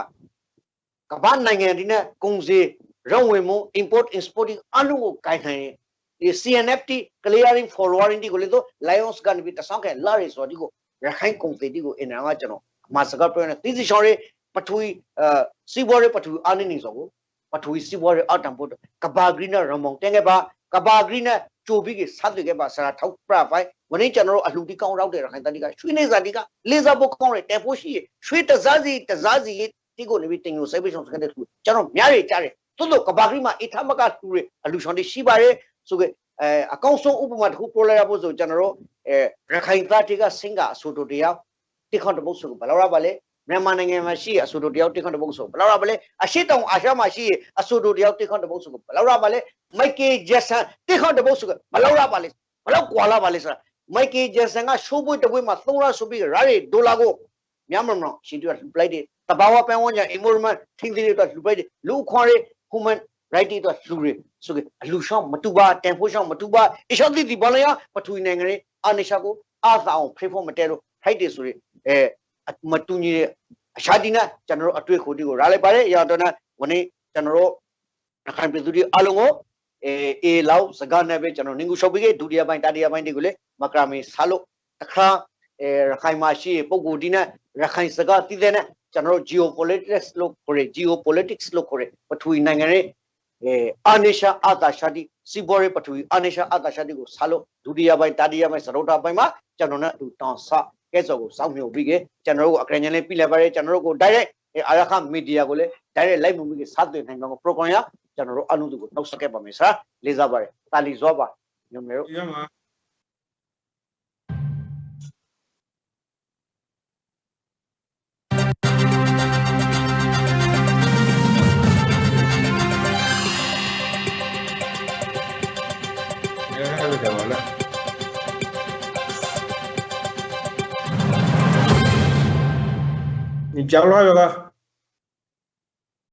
Speaker 1: ကမ္ဘာနိုင်ငံဒီနဲ့ကုန်စည် ရုံဝင်မှု import exporting အလုံးကိုကိုင်နိုင်တယ်ဒီ CNFT clearing forwarding ဒီကိုလေတော့ Lions ကနေပြီးတဆောင်းခဲလာရီဆိုဒီကိုရခိုင်ကုန်သေးဒီကိုအင်နာကကျွန်တော်အမစကားပြောနေသီစီရှောင်းရေးပထဝီအဲစီဘော်ရေးပထဝီအာနေနေဆိုကိုပထဝီစီဘော်ရေးအတံဖို့ကဘာဂရီနာရမောင်တင်ခဲ့ပါကဘာဂရီနာကြိုပြီးကစားတွေ့ခဲ့ပါဆရာထောက်ပရဖိုင်ဝနေ့ကျွန်တော်တို့အလှူတီကောင်းရောက်တဲ့ရခိုင်တတိကရွှေနေစာတိကလေစာဘုတ်ကောင်းတဲ့တဲဖို့ရှိရွှေတစားစီတစားစီဒီကိုနေပြီးတင်ကိုစိုက်ပေးဆောင်စကန်တဲ့သူကျွန်တော်များရကြားတယ် သို့တော့ကဘာဂရီမှာအထမကလူတွေအလှူဆောင်တွေရှိပါတယ်ဆိုကအဲအကောင့်ဆုံးဥပမာတစ်ခုပြောလိုက်ရဖို့ဆိုကျွန်တော်တို့အဲရခိုင်သားတွေကစင်ကအဆိုတိုတရားတိခွန်တပုတ်ဆိုဘယ်လောက်ရပါလဲမြန်မာနိုင်ငံမှာရှိအဆိုတိုတရားတိခွန်တပုတ်ဆိုဘယ်လောက်ရပါလဲအရှိတောင်အာရှမှာရှိအဆိုတိုတရားတိခွန်တပုတ်ဆိုဘယ်လောက်ရပါလဲမိုက်ကယ်ဂျက်ဆန်တိခွန်တပုတ်ဆိုဘယ်လောက်ရပါလဲဘယ်လောက်ကွာလာပါလဲဆိုတာမိုက်ကယ်ဂျက်ဆန်ကရှိုးပွေးတပွေးမှာ3လဆိုပြီးရာရီဒေါ်လာကိုမြန်မာမှာရှင်တို့လှူပလိုက်တယ်တဘာဝပန်းဝန်းကျင် environment ထင်းသေးတွေတော့လှူပလိုက်တယ်လူခွန်ရေး human right တွေတော့လှူရဆိုကအလူရှောင်းမတူပါတန်ဖိုးရှောင်းမတူပါအရှောင်းတိတိဘာလဲရပထဝီနိုင်ငံရေးအာနေရှာကိုအာသာအောင်ဖေဖို့မတဲလို့ right တွေဆိုရအဲမတူညီတဲ့အရှာတိနာကျွန်တော်တို့အတွေ့အခိုတီကိုရလိုက်ပါတယ်အရာတော့ဝနေ့ကျွန်တော်တို့အခိုင်ပြည်သူတွေအလုံးကိုအဲအေလောက်စကားနဲ့ပဲကျွန်တော်နင်ကူရှော့ပြီးဒုတိယပိုင်းတတိယပိုင်းတွေကိုလေမကရာမီဆာလို့တခါအဲရခိုင်မှာရှိပုံကိုဒီနဲ့ရခိုင်စကားတည်တဲ့နဲ့ ကျွန်တော်တို့ geopolitics လို့ခေါ်ရ geopolitics လို့ခေါ်ရပထဝီနိုင်ငံရေးအဲအာနေရှာအာတာရှာတိစီဘော်ရေးပထဝီအာနေရှာအာတာရှာတိကိုဆာလို့ဒုတိယပိုင်းတတိယပိုင်းစရုတ်တာပိုင်းမှာကျွန်တော်နဲ့အတူတောင်းဆကဲစော်ကိုစောင့်မျှော်ပြီးကကျွန်တော်တို့ကိုအကရင်လေးပြလိုက်ပါတယ်ကျွန်တော်တို့ကို direct အာရခမီဒီယာကိုလည်း direct live မှုကြီးစတင်နိုင်မှာ program ရကျွန်တော်တို့အလုံးစုကိုနှုတ်ဆက်ခဲ့ပါမယ်ဆရာလေးစားပါတယ်တာလီဇောပါညမေတို့
Speaker 2: 你讲了有个。